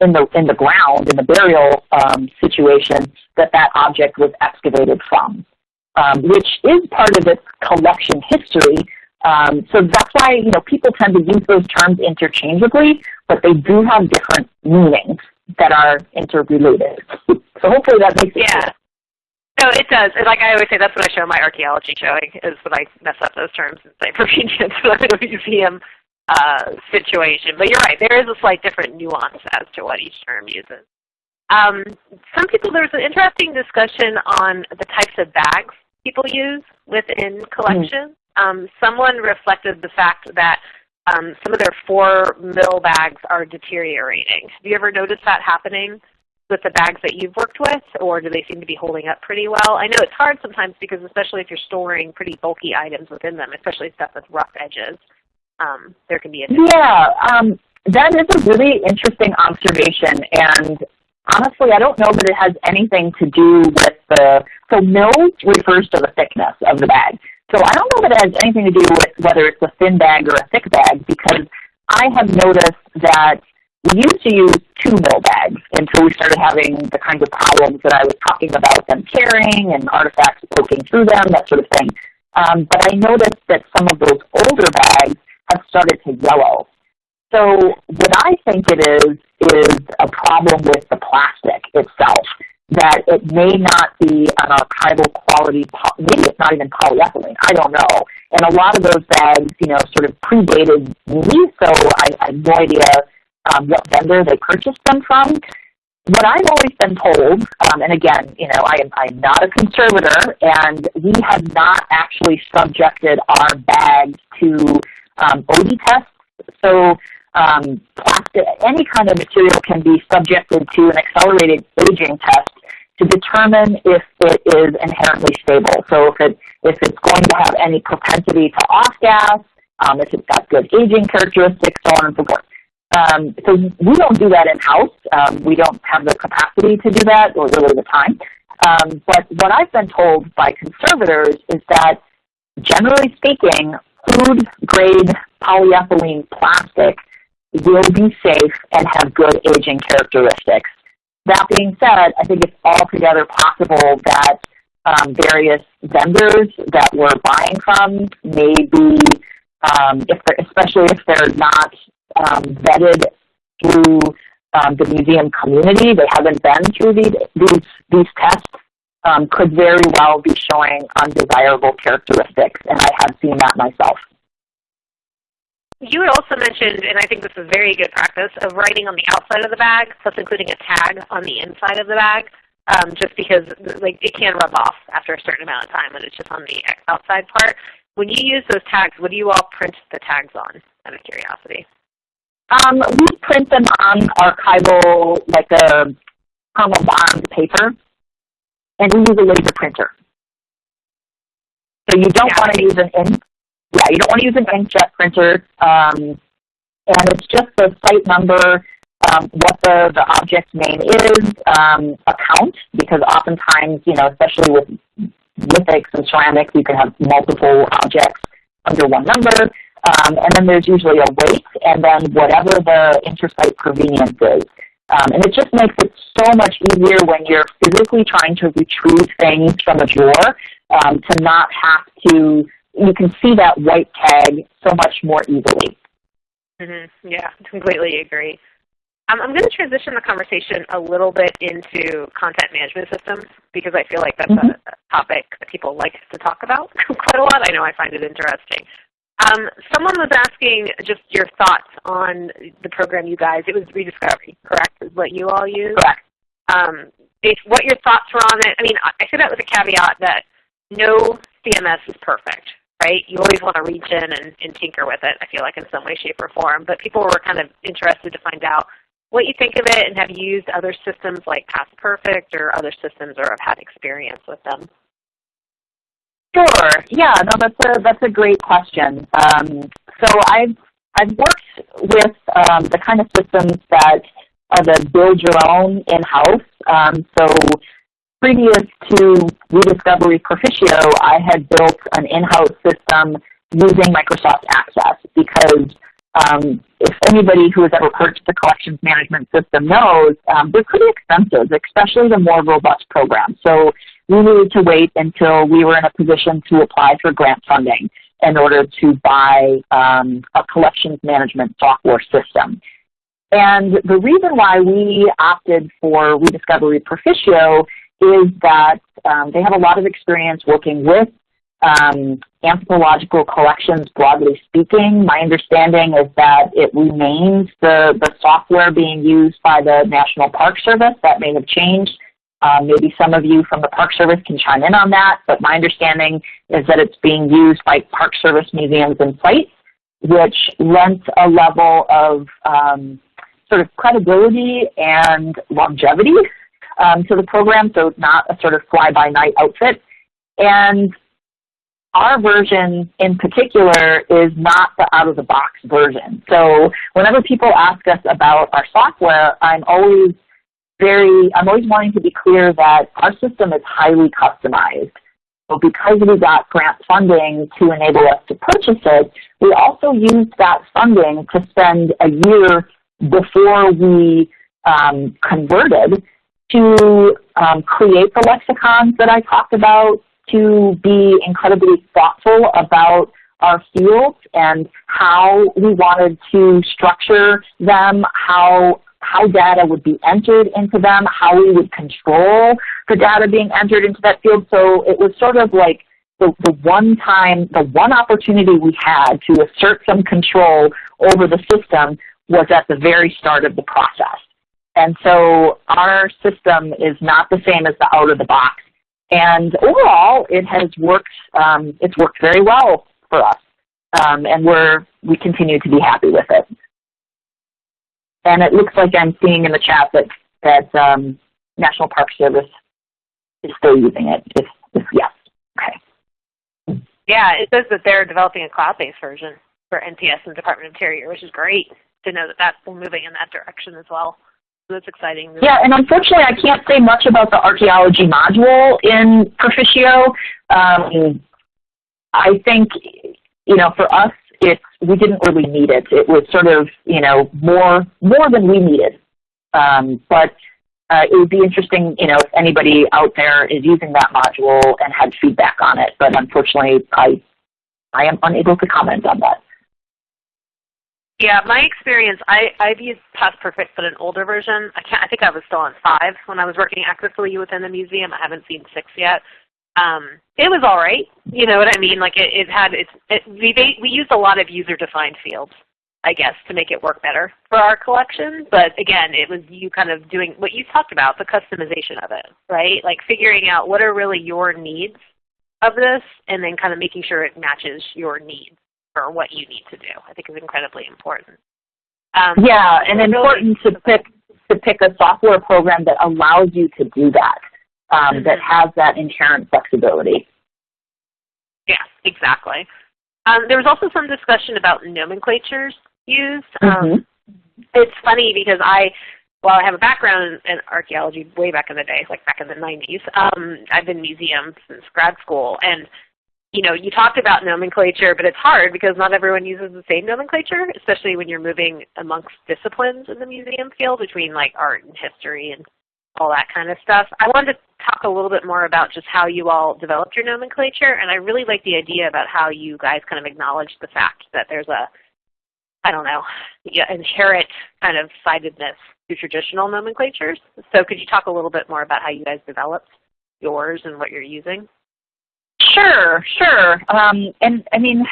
in the in the ground in the burial um, situation that that object was excavated from, um, which is part of its collection history. Um, so that's why you know people tend to use those terms interchangeably, but they do have different meanings that are interrelated. so hopefully that makes yeah. sense. No, it does. Like I always say, that's what I show my archaeology showing, is when I mess up those terms and say provenience when I'm in a museum uh, situation. But you're right, there is a slight different nuance as to what each term uses. Um, some people, there was an interesting discussion on the types of bags people use within collections. Mm. Um, someone reflected the fact that um, some of their four mill bags are deteriorating. Have you ever noticed that happening with the bags that you've worked with, or do they seem to be holding up pretty well? I know it's hard sometimes because especially if you're storing pretty bulky items within them, especially stuff with rough edges, um, there can be a Yeah, um, that is a really interesting observation, and honestly, I don't know that it has anything to do with the, so mil refers to the thickness of the bag. So I don't know that it has anything to do with whether it's a thin bag or a thick bag because I have noticed that we used to use two mil bags until we started having the kinds of problems that I was talking about, them tearing and artifacts poking through them, that sort of thing. Um, but I noticed that some of those older bags started to yellow. So what I think it is, is a problem with the plastic itself, that it may not be an archival quality, maybe it's not even polyethylene, I don't know. And a lot of those bags, you know, sort of predated me, so I, I have no idea um, what vendor they purchased them from. What I've always been told, um, and again, you know, I am, I'm not a conservator, and we have not actually subjected our bags to um, Oddy tests. So um, plastic, any kind of material can be subjected to an accelerated aging test to determine if it is inherently stable. So if it if it's going to have any propensity to off gas, um, if it's got good aging characteristics, so on and so forth. Um, so we don't do that in house. Um, we don't have the capacity to do that, or really the time. Um, but what I've been told by conservators is that, generally speaking, food grade polyethylene plastic will be safe and have good aging characteristics. That being said, I think it's altogether possible that um, various vendors that we're buying from may be um, if especially if they're not um, vetted through um, the museum community, they haven't been through these, these, these tests, um, could very well be showing undesirable characteristics, and I have seen that myself. You had also mentioned, and I think this is very good practice, of writing on the outside of the bag, plus including a tag on the inside of the bag, um, just because like it can rub off after a certain amount of time when it's just on the outside part. When you use those tags, what do you all print the tags on, out of curiosity? Um, we print them on archival, like a thermal bond paper, and we use a laser printer. So you don't yeah. want to use an ink. Yeah, you don't want to use an inkjet printer. Um, and it's just the site number, um, what the, the object name is, um, a count, because oftentimes, you know, especially with lithics and ceramics, you can have multiple objects under one number. Um, and then there's usually a weight and then whatever the intersite provenience is. Um, and it just makes it so much easier when you're physically trying to retrieve things from a drawer um, to not have to, you can see that white tag so much more easily. Mm -hmm. Yeah, completely agree. Um, I'm going to transition the conversation a little bit into content management systems because I feel like that's mm -hmm. a, a topic that people like to talk about quite a lot. I know I find it interesting. Um, someone was asking just your thoughts on the program you guys, it was Rediscovery, correct, is what you all use? Correct. Um, if, what your thoughts were on it. I mean, I say that with a caveat that no CMS is perfect, right? You always want to reach in and, and tinker with it, I feel like, in some way, shape, or form. But people were kind of interested to find out what you think of it and have you used other systems like Past Perfect or other systems or have had experience with them? Sure. Yeah. No, that's a that's a great question. Um, so I've I've worked with um, the kind of systems that are the build your own in house. Um, so previous to Rediscovery Proficio, I had built an in-house system using Microsoft Access because um, if anybody who has ever purchased a collections management system knows, um, they're pretty expensive, especially the more robust programs. So we needed to wait until we were in a position to apply for grant funding in order to buy um, a collections management software system. And the reason why we opted for Rediscovery Proficio is that um, they have a lot of experience working with um, anthropological collections broadly speaking. My understanding is that it remains the, the software being used by the National Park Service. That may have changed um, maybe some of you from the Park Service can chime in on that, but my understanding is that it's being used by Park Service museums and sites, which lends a level of um, sort of credibility and longevity um, to the program, so it's not a sort of fly-by-night outfit. And our version in particular is not the out-of-the-box version. So whenever people ask us about our software, I'm always very, I'm always wanting to be clear that our system is highly customized. So because we got grant funding to enable us to purchase it, we also used that funding to spend a year before we um, converted to um, create the lexicons that I talked about, to be incredibly thoughtful about our fields and how we wanted to structure them, how how data would be entered into them, how we would control the data being entered into that field. So it was sort of like the, the one time, the one opportunity we had to assert some control over the system was at the very start of the process. And so our system is not the same as the out of the box. And overall, it has worked, um, it's worked very well for us. Um, and we're, we continue to be happy with it. And it looks like I'm seeing in the chat that, that um, National Park Service is still using it. If, if yes, okay. Yeah, it says that they're developing a cloud-based version for NPS and Department of Interior, which is great to know that that's moving in that direction as well. So that's exciting. Yeah, and unfortunately I can't say much about the archaeology module in Proficio. Um, I think, you know, for us, it's we didn't really need it. It was sort of you know more more than we needed. Um, but uh, it would be interesting, you know, if anybody out there is using that module and had feedback on it. But unfortunately, I I am unable to comment on that. Yeah, my experience, I, I've used Past Perfect, but an older version. I can't. I think I was still on five when I was working actively within the museum. I haven't seen six yet. Um, it was all right. You know what I mean? Like it, it had its. It, we we used a lot of user-defined fields, I guess, to make it work better for our collection. But again, it was you kind of doing what you talked about, the customization of it, right? Like figuring out what are really your needs of this, and then kind of making sure it matches your needs for what you need to do. I think is incredibly important. Um, yeah, and important to pick to pick a software program that allows you to do that, um, mm -hmm. that has that inherent flexibility. Yeah, exactly. Um, there was also some discussion about nomenclatures used. Mm -hmm. it's funny because I, while I have a background in archaeology way back in the day, like back in the 90s, um, I've been museum since grad school, and you know, you talked about nomenclature, but it's hard because not everyone uses the same nomenclature, especially when you're moving amongst disciplines in the museum field between like art and history and all that kind of stuff. I wanted to talk a little bit more about just how you all developed your nomenclature, and I really like the idea about how you guys kind of acknowledge the fact that there's a, I don't know, inherent kind of sidedness to traditional nomenclatures. So could you talk a little bit more about how you guys developed yours and what you're using? Sure, sure. Um, and I mean,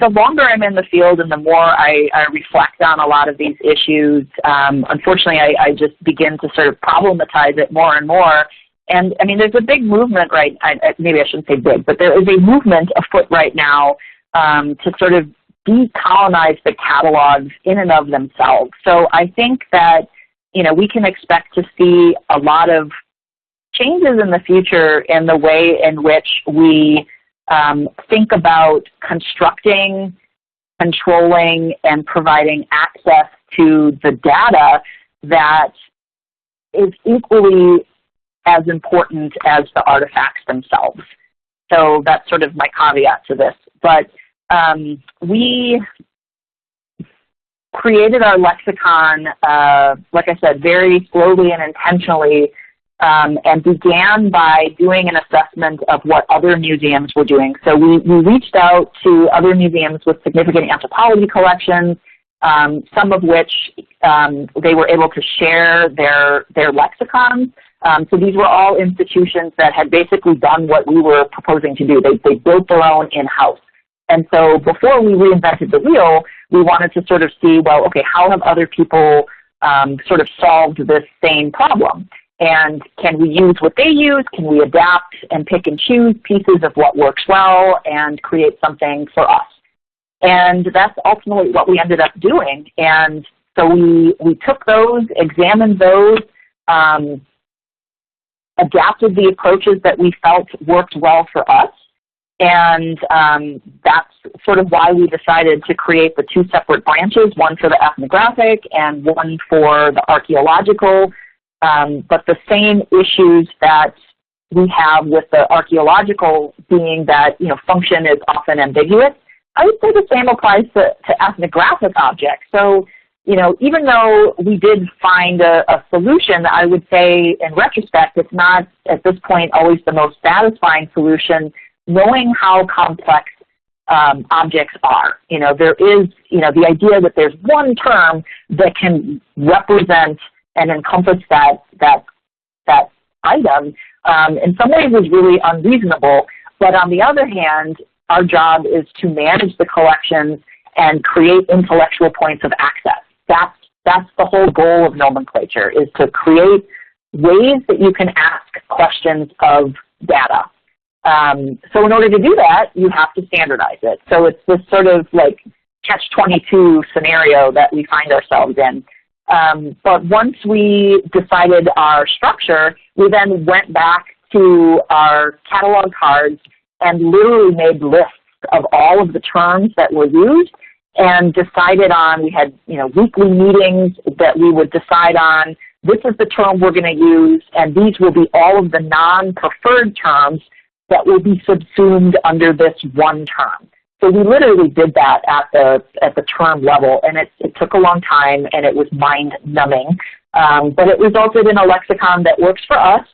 the longer I'm in the field and the more I, I reflect on a lot of these issues, um, unfortunately I, I just begin to sort of problematize it more and more. And I mean, there's a big movement right, I, maybe I shouldn't say big, but there is a movement afoot right now um, to sort of decolonize the catalogs in and of themselves. So I think that, you know, we can expect to see a lot of changes in the future in the way in which we um, think about constructing, controlling, and providing access to the data that is equally as important as the artifacts themselves. So that's sort of my caveat to this. But um, we created our lexicon, uh, like I said, very slowly and intentionally um, and began by doing an assessment of what other museums were doing. So we, we reached out to other museums with significant anthropology collections, um, some of which um, they were able to share their, their lexicons. Um, so these were all institutions that had basically done what we were proposing to do. They, they built their own in-house. And so before we reinvented the wheel, we wanted to sort of see, well, okay, how have other people um, sort of solved this same problem? And can we use what they use? Can we adapt and pick and choose pieces of what works well and create something for us? And that's ultimately what we ended up doing. And so we, we took those, examined those, um, adapted the approaches that we felt worked well for us. And um, that's sort of why we decided to create the two separate branches, one for the ethnographic and one for the archaeological um, but the same issues that we have with the archaeological being that you know function is often ambiguous, I would say the same applies to, to ethnographic objects. So you know, even though we did find a, a solution, I would say in retrospect, it's not at this point always the most satisfying solution, knowing how complex um, objects are. You know, there is, you know, the idea that there's one term that can represent and encompass that, that, that item um, in some ways is really unreasonable. But on the other hand, our job is to manage the collections and create intellectual points of access. That's, that's the whole goal of nomenclature, is to create ways that you can ask questions of data. Um, so in order to do that, you have to standardize it. So it's this sort of like catch-22 scenario that we find ourselves in. Um, but once we decided our structure, we then went back to our catalog cards and literally made lists of all of the terms that were used and decided on, we had you know, weekly meetings that we would decide on, this is the term we're going to use, and these will be all of the non-preferred terms that will be subsumed under this one term. So we literally did that at the at the term level, and it, it took a long time, and it was mind numbing. Um, but it resulted in a lexicon that works for us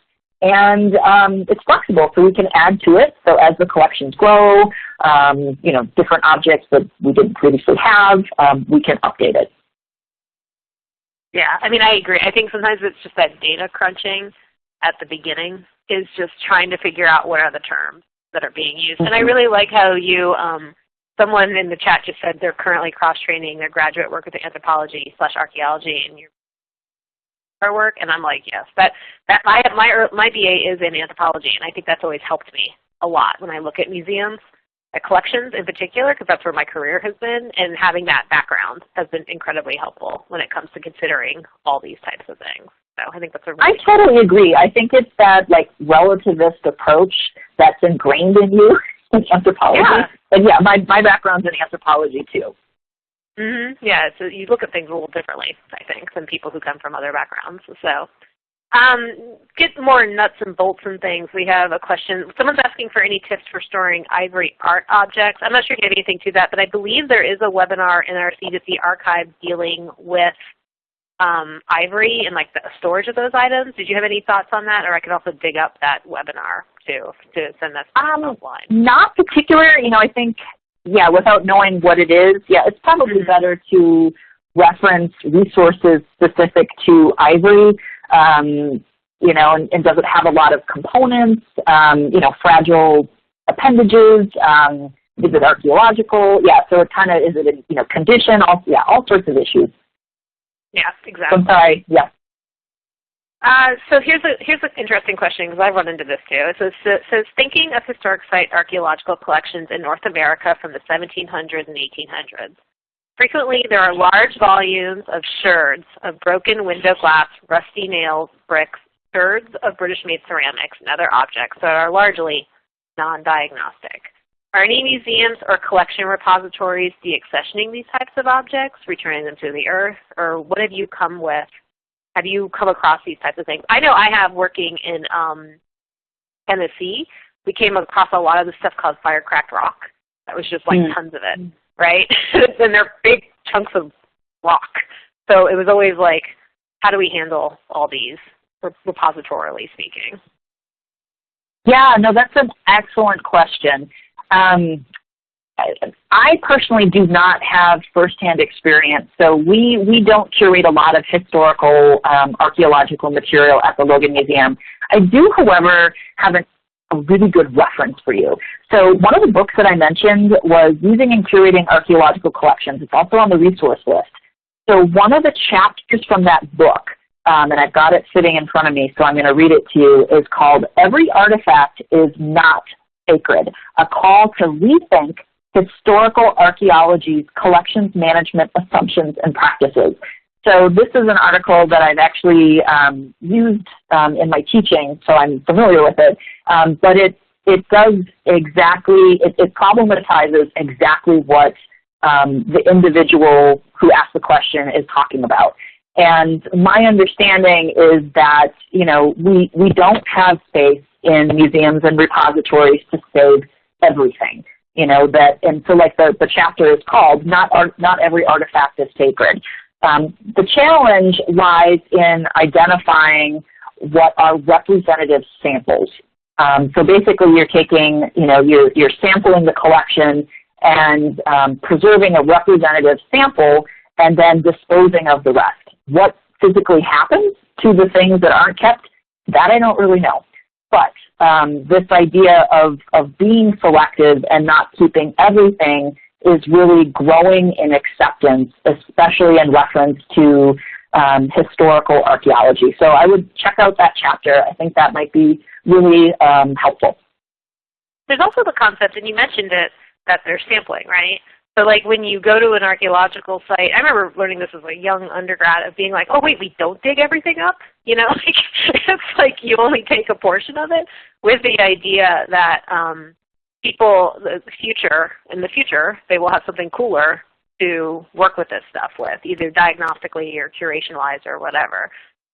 and um, it's flexible, so we can add to it. So as the collections grow, um, you know, different objects that we didn't previously have, um, we can update it. Yeah, I mean, I agree. I think sometimes it's just that data crunching at the beginning is just trying to figure out what are the terms that are being used. And I really like how you, um, someone in the chat just said they're currently cross-training their graduate work with anthropology slash archaeology and your work. And I'm like, yes, that, that my, my, my BA is in anthropology, and I think that's always helped me a lot when I look at museums, at collections in particular, because that's where my career has been, and having that background has been incredibly helpful when it comes to considering all these types of things. So I think that's a really I totally agree. I think it's that like relativist approach that's ingrained in you in anthropology. Yeah. Yeah, my, my background's in anthropology too. Mm-hmm. Yeah, so you look at things a little differently, I think, than people who come from other backgrounds. So um, get more nuts and bolts and things. We have a question. Someone's asking for any tips for storing ivory art objects. I'm not sure if you have anything to that, but I believe there is a webinar in our C2C archive dealing with um, ivory and like the storage of those items. Did you have any thoughts on that? Or I could also dig up that webinar too to send that um, offline. Not particular. You know, I think, yeah, without knowing what it is, yeah, it's probably mm-hmm. better to reference resources specific to ivory. Um, you know, and, and, does it have a lot of components, um, you know, fragile appendages, um, is it archaeological? Yeah, so it kind of, is it in, you know, condition, all, yeah, all sorts of issues. Yeah, exactly. I'm sorry, yeah. Uh, so here's a here's an interesting question because I've run into this too. It says, it says thinking of historic site archaeological collections in North America from the 1700s and 1800s. Frequently, there are large volumes of sherds of broken window glass, rusty nails, bricks, sherds of British-made ceramics, and other objects that are largely non-diagnostic. Are any museums or collection repositories deaccessioning these types of objects, returning them to the earth, or what have you come with? Have you come across these types of things? I know I have working in um, Tennessee. We came across a lot of this stuff called fire-cracked rock. That was just like mm. tons of it, right? and they're big chunks of rock. So it was always like, how do we handle all these, repositorily speaking? Yeah, no, that's an excellent question. Um, I personally do not have firsthand experience, so we, we don't curate a lot of historical um, archaeological material at the Logan Museum. I do, however, have a, really good reference for you. So one of the books that I mentioned was Using and Curating Archaeological Collections. It's also on the resource list. So one of the chapters from that book, um, and I've got it sitting in front of me, so I'm going to read it to you, is called Every Artifact is Not Sacred, a call to rethink historical archaeology's collections management assumptions and practices. So this is an article that I've actually um, used um, in my teaching, so I'm familiar with it. Um, but it, it does exactly, it, it problematizes exactly what um, the individual who asked the question is talking about. And my understanding is that, you know, we, we don't have space in museums and repositories to save everything. You know, that, and so like the, the chapter is called, not, art, not every artifact is sacred. Um, the challenge lies in identifying what are representative samples. Um, so basically you're taking, you know, you're, you're sampling the collection and um, preserving a representative sample and then disposing of the rest. What physically happens to the things that aren't kept, that I don't really know. But um, this idea of, of being selective and not keeping everything is really growing in acceptance, especially in reference to um, historical archaeology. So I would check out that chapter. I think that might be really um, helpful. There's also the concept, and you mentioned it, that they're sampling, right? So like when you go to an archaeological site, I remember learning this as a young undergrad of being like, oh wait, we don't dig everything up? You know, like it's like you only take a portion of it with the idea that um, people, the future, in the future, they will have something cooler to work with this stuff with, either diagnostically or curation-wise or whatever.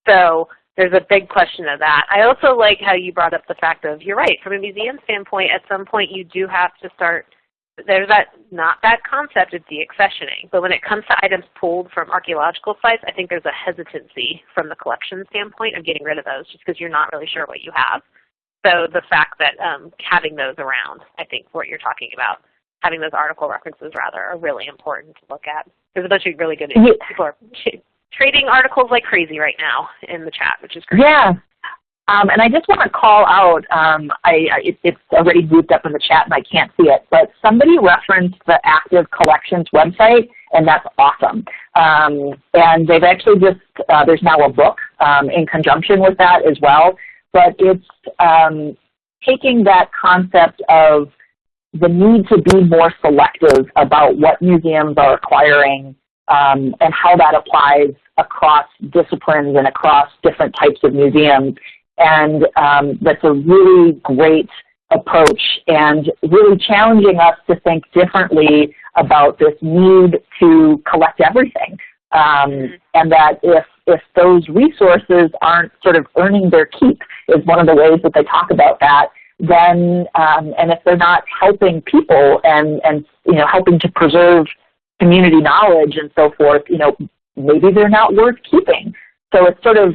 So there's a big question of that. I also like how you brought up the fact of, you're right, from a museum standpoint, at some point you do have to start there's that not that concept of deaccessioning. But when it comes to items pulled from archaeological sites, I think there's a hesitancy from the collection standpoint of getting rid of those just because you're not really sure what you have. So the fact that um, having those around, I think what you're talking about, having those article references rather, are really important to look at. There's a bunch of really good people are trading articles like crazy right now in the chat, which is great. Yeah. Um, and I just want to call out, um, I, it, it's already moved up in the chat and I can't see it, but somebody referenced the Active Collections website, and that's awesome. Um, and they've actually just, uh, there's now a book um, in conjunction with that as well, but it's um, taking that concept of the need to be more selective about what museums are acquiring um, and how that applies across disciplines and across different types of museums. And um, that's a really great approach and really challenging us to think differently about this need to collect everything. Um, mm-hmm. and that if, if those resources aren't sort of earning their keep is one of the ways that they talk about that, then, um, and if they're not helping people and, and, you know, helping to preserve community knowledge and so forth, you know, maybe they're not worth keeping. So it's sort of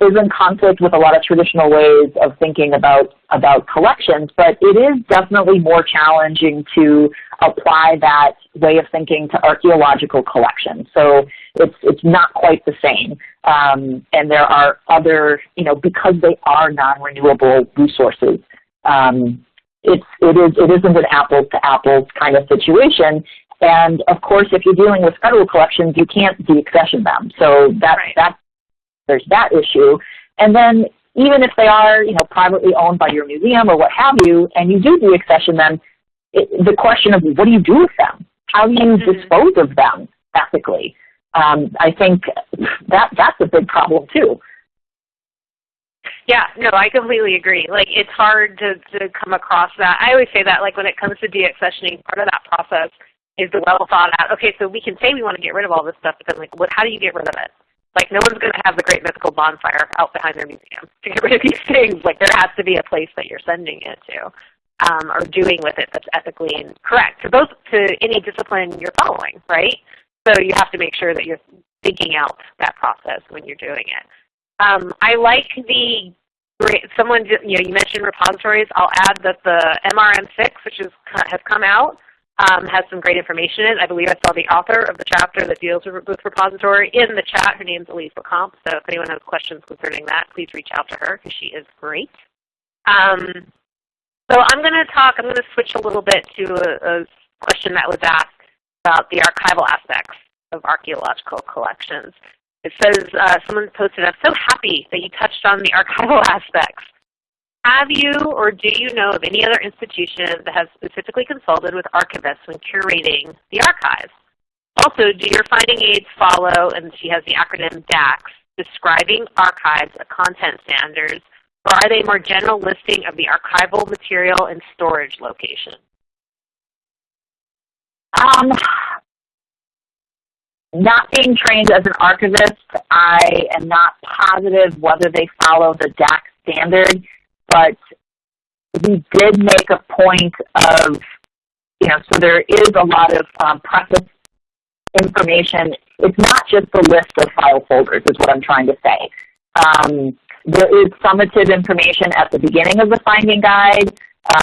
is in conflict with a lot of traditional ways of thinking about, about collections, but it is definitely more challenging to apply that way of thinking to archaeological collections. So it's, it's not quite the same. Um, and there are other, you know, because they are non-renewable resources, um, it's, it, is, it isn't an apples to apples kind of situation. And of course, if you're dealing with federal collections, you can't deaccession them. So that, right. that there's that issue. And then even if they are, you know, privately owned by your museum or what have you, and you do deaccession them, it, the question of what do you do with them? How do you mm-hmm. dispose of them ethically? Um, I think that that's a big problem too. Yeah, no, I completely agree. Like it's hard to, to come across that. I always say that like when it comes to deaccessioning, part of that process is the well thought out, okay, so we can say we want to get rid of all this stuff, but then like what how do you get rid of it? Like no one's going to have the great mythical bonfire out behind their museum to get rid of these things. Like there has to be a place that you're sending it to, um, or doing with it that's ethically and correct to both to any discipline you're following, right? So you have to make sure that you're thinking out that process when you're doing it. Um, I like the great someone you know you mentioned repositories. I'll add that the MRM6, which is, has come out, um, has some great information in it. I believe I saw the author of the chapter that deals with, repository in the chat. Her name is Elise LeComte, so if anyone has questions concerning that, please reach out to her because she is great. Um, so I'm going to talk, I'm going to switch a little bit to a, a question that was asked about the archival aspects of archaeological collections. It says, uh, someone posted, I'm so happy that you touched on the archival aspects. Have you or do you know of any other institution that has specifically consulted with archivists when curating the archives? Also, do your finding aids follow, and she has the acronym DACS, describing archives of content standards, or are they more general listing of the archival material and storage location? Um, not being trained as an archivist, I am not positive whether they follow the DACS standard but we did make a point of, you know, so there is a lot of um, preface information. It's not just the list of file folders is what I'm trying to say. Um, there is summative information at the beginning of the finding guide.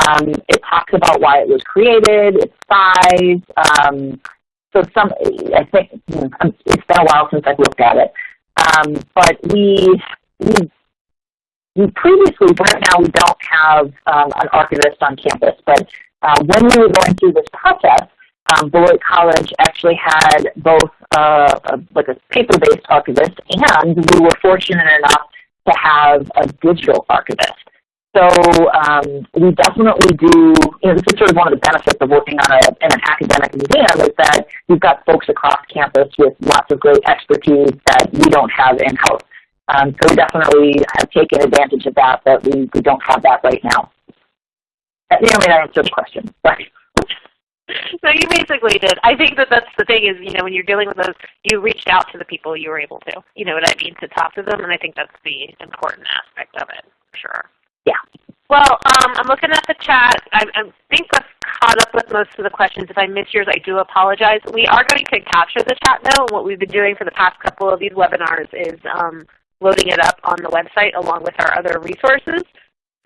Um, it talks about why it was created, its size. Um, so some, I think hmm, it's been a while since I've looked at it. Um, but we we previously, right now we don't have um, an archivist on campus, but uh, when we were going through this process, um, Beloit College actually had both uh, a, like a paper-based archivist and we were fortunate enough to have a digital archivist. So um, we definitely do, you know, this is sort of one of the benefits of working on a, in an academic museum is that you've got folks across campus with lots of great expertise that we don't have in-house. Um, so we definitely have taken advantage of that, but we, we don't have that right now. That may or may not answer the question. Sorry. So you basically did. I think that that's the thing is, you know, when you're dealing with those, you reached out to the people you were able to. You know what I mean? To talk to them, and I think that's the important aspect of it, for sure. Yeah. Well, um, I'm looking at the chat. I, I think I've caught up with most of the questions. If I missed yours, I do apologize. We are going to capture the chat though. And what we've been doing for the past couple of these webinars is um, loading it up on the website along with our other resources.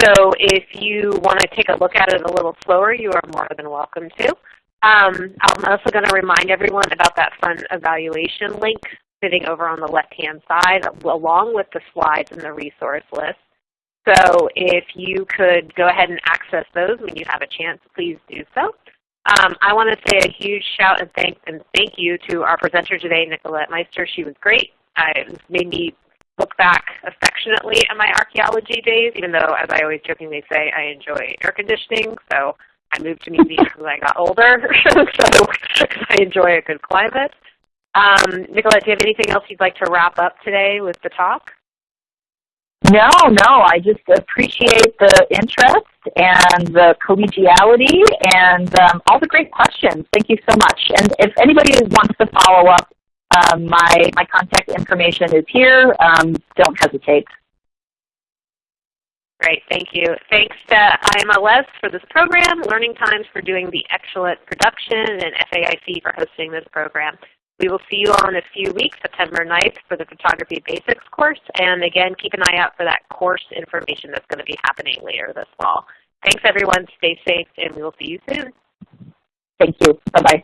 So if you want to take a look at it a little slower, you are more than welcome to. Um, I'm also going to remind everyone about that fun evaluation link sitting over on the left-hand side along with the slides and the resource list. So if you could go ahead and access those when you have a chance, please do so. Um, I want to say a huge shout and thank, and thank you to our presenter today, Nicolette Meister. She was great. It made me look back affectionately at my archaeology days, even though, as I always jokingly say, I enjoy air conditioning. So I moved to New Zealand as I got older, so I enjoy a good climate. Um, Nicolette, do you have anything else you'd like to wrap up today with the talk? No, no, I just appreciate the interest and the collegiality and um, all the great questions. Thank you so much. And if anybody wants to follow up, um, my, my contact information is here. Um, don't hesitate. Great, thank you. Thanks to IMLS for this program, Learning Times for doing the excellent production, and FAIC for hosting this program. We will see you all in a few weeks, September 9th, for the Photography Basics course. And again, keep an eye out for that course information that's going to be happening later this fall. Thanks, everyone. Stay safe, and we will see you soon. Thank you. Bye-bye.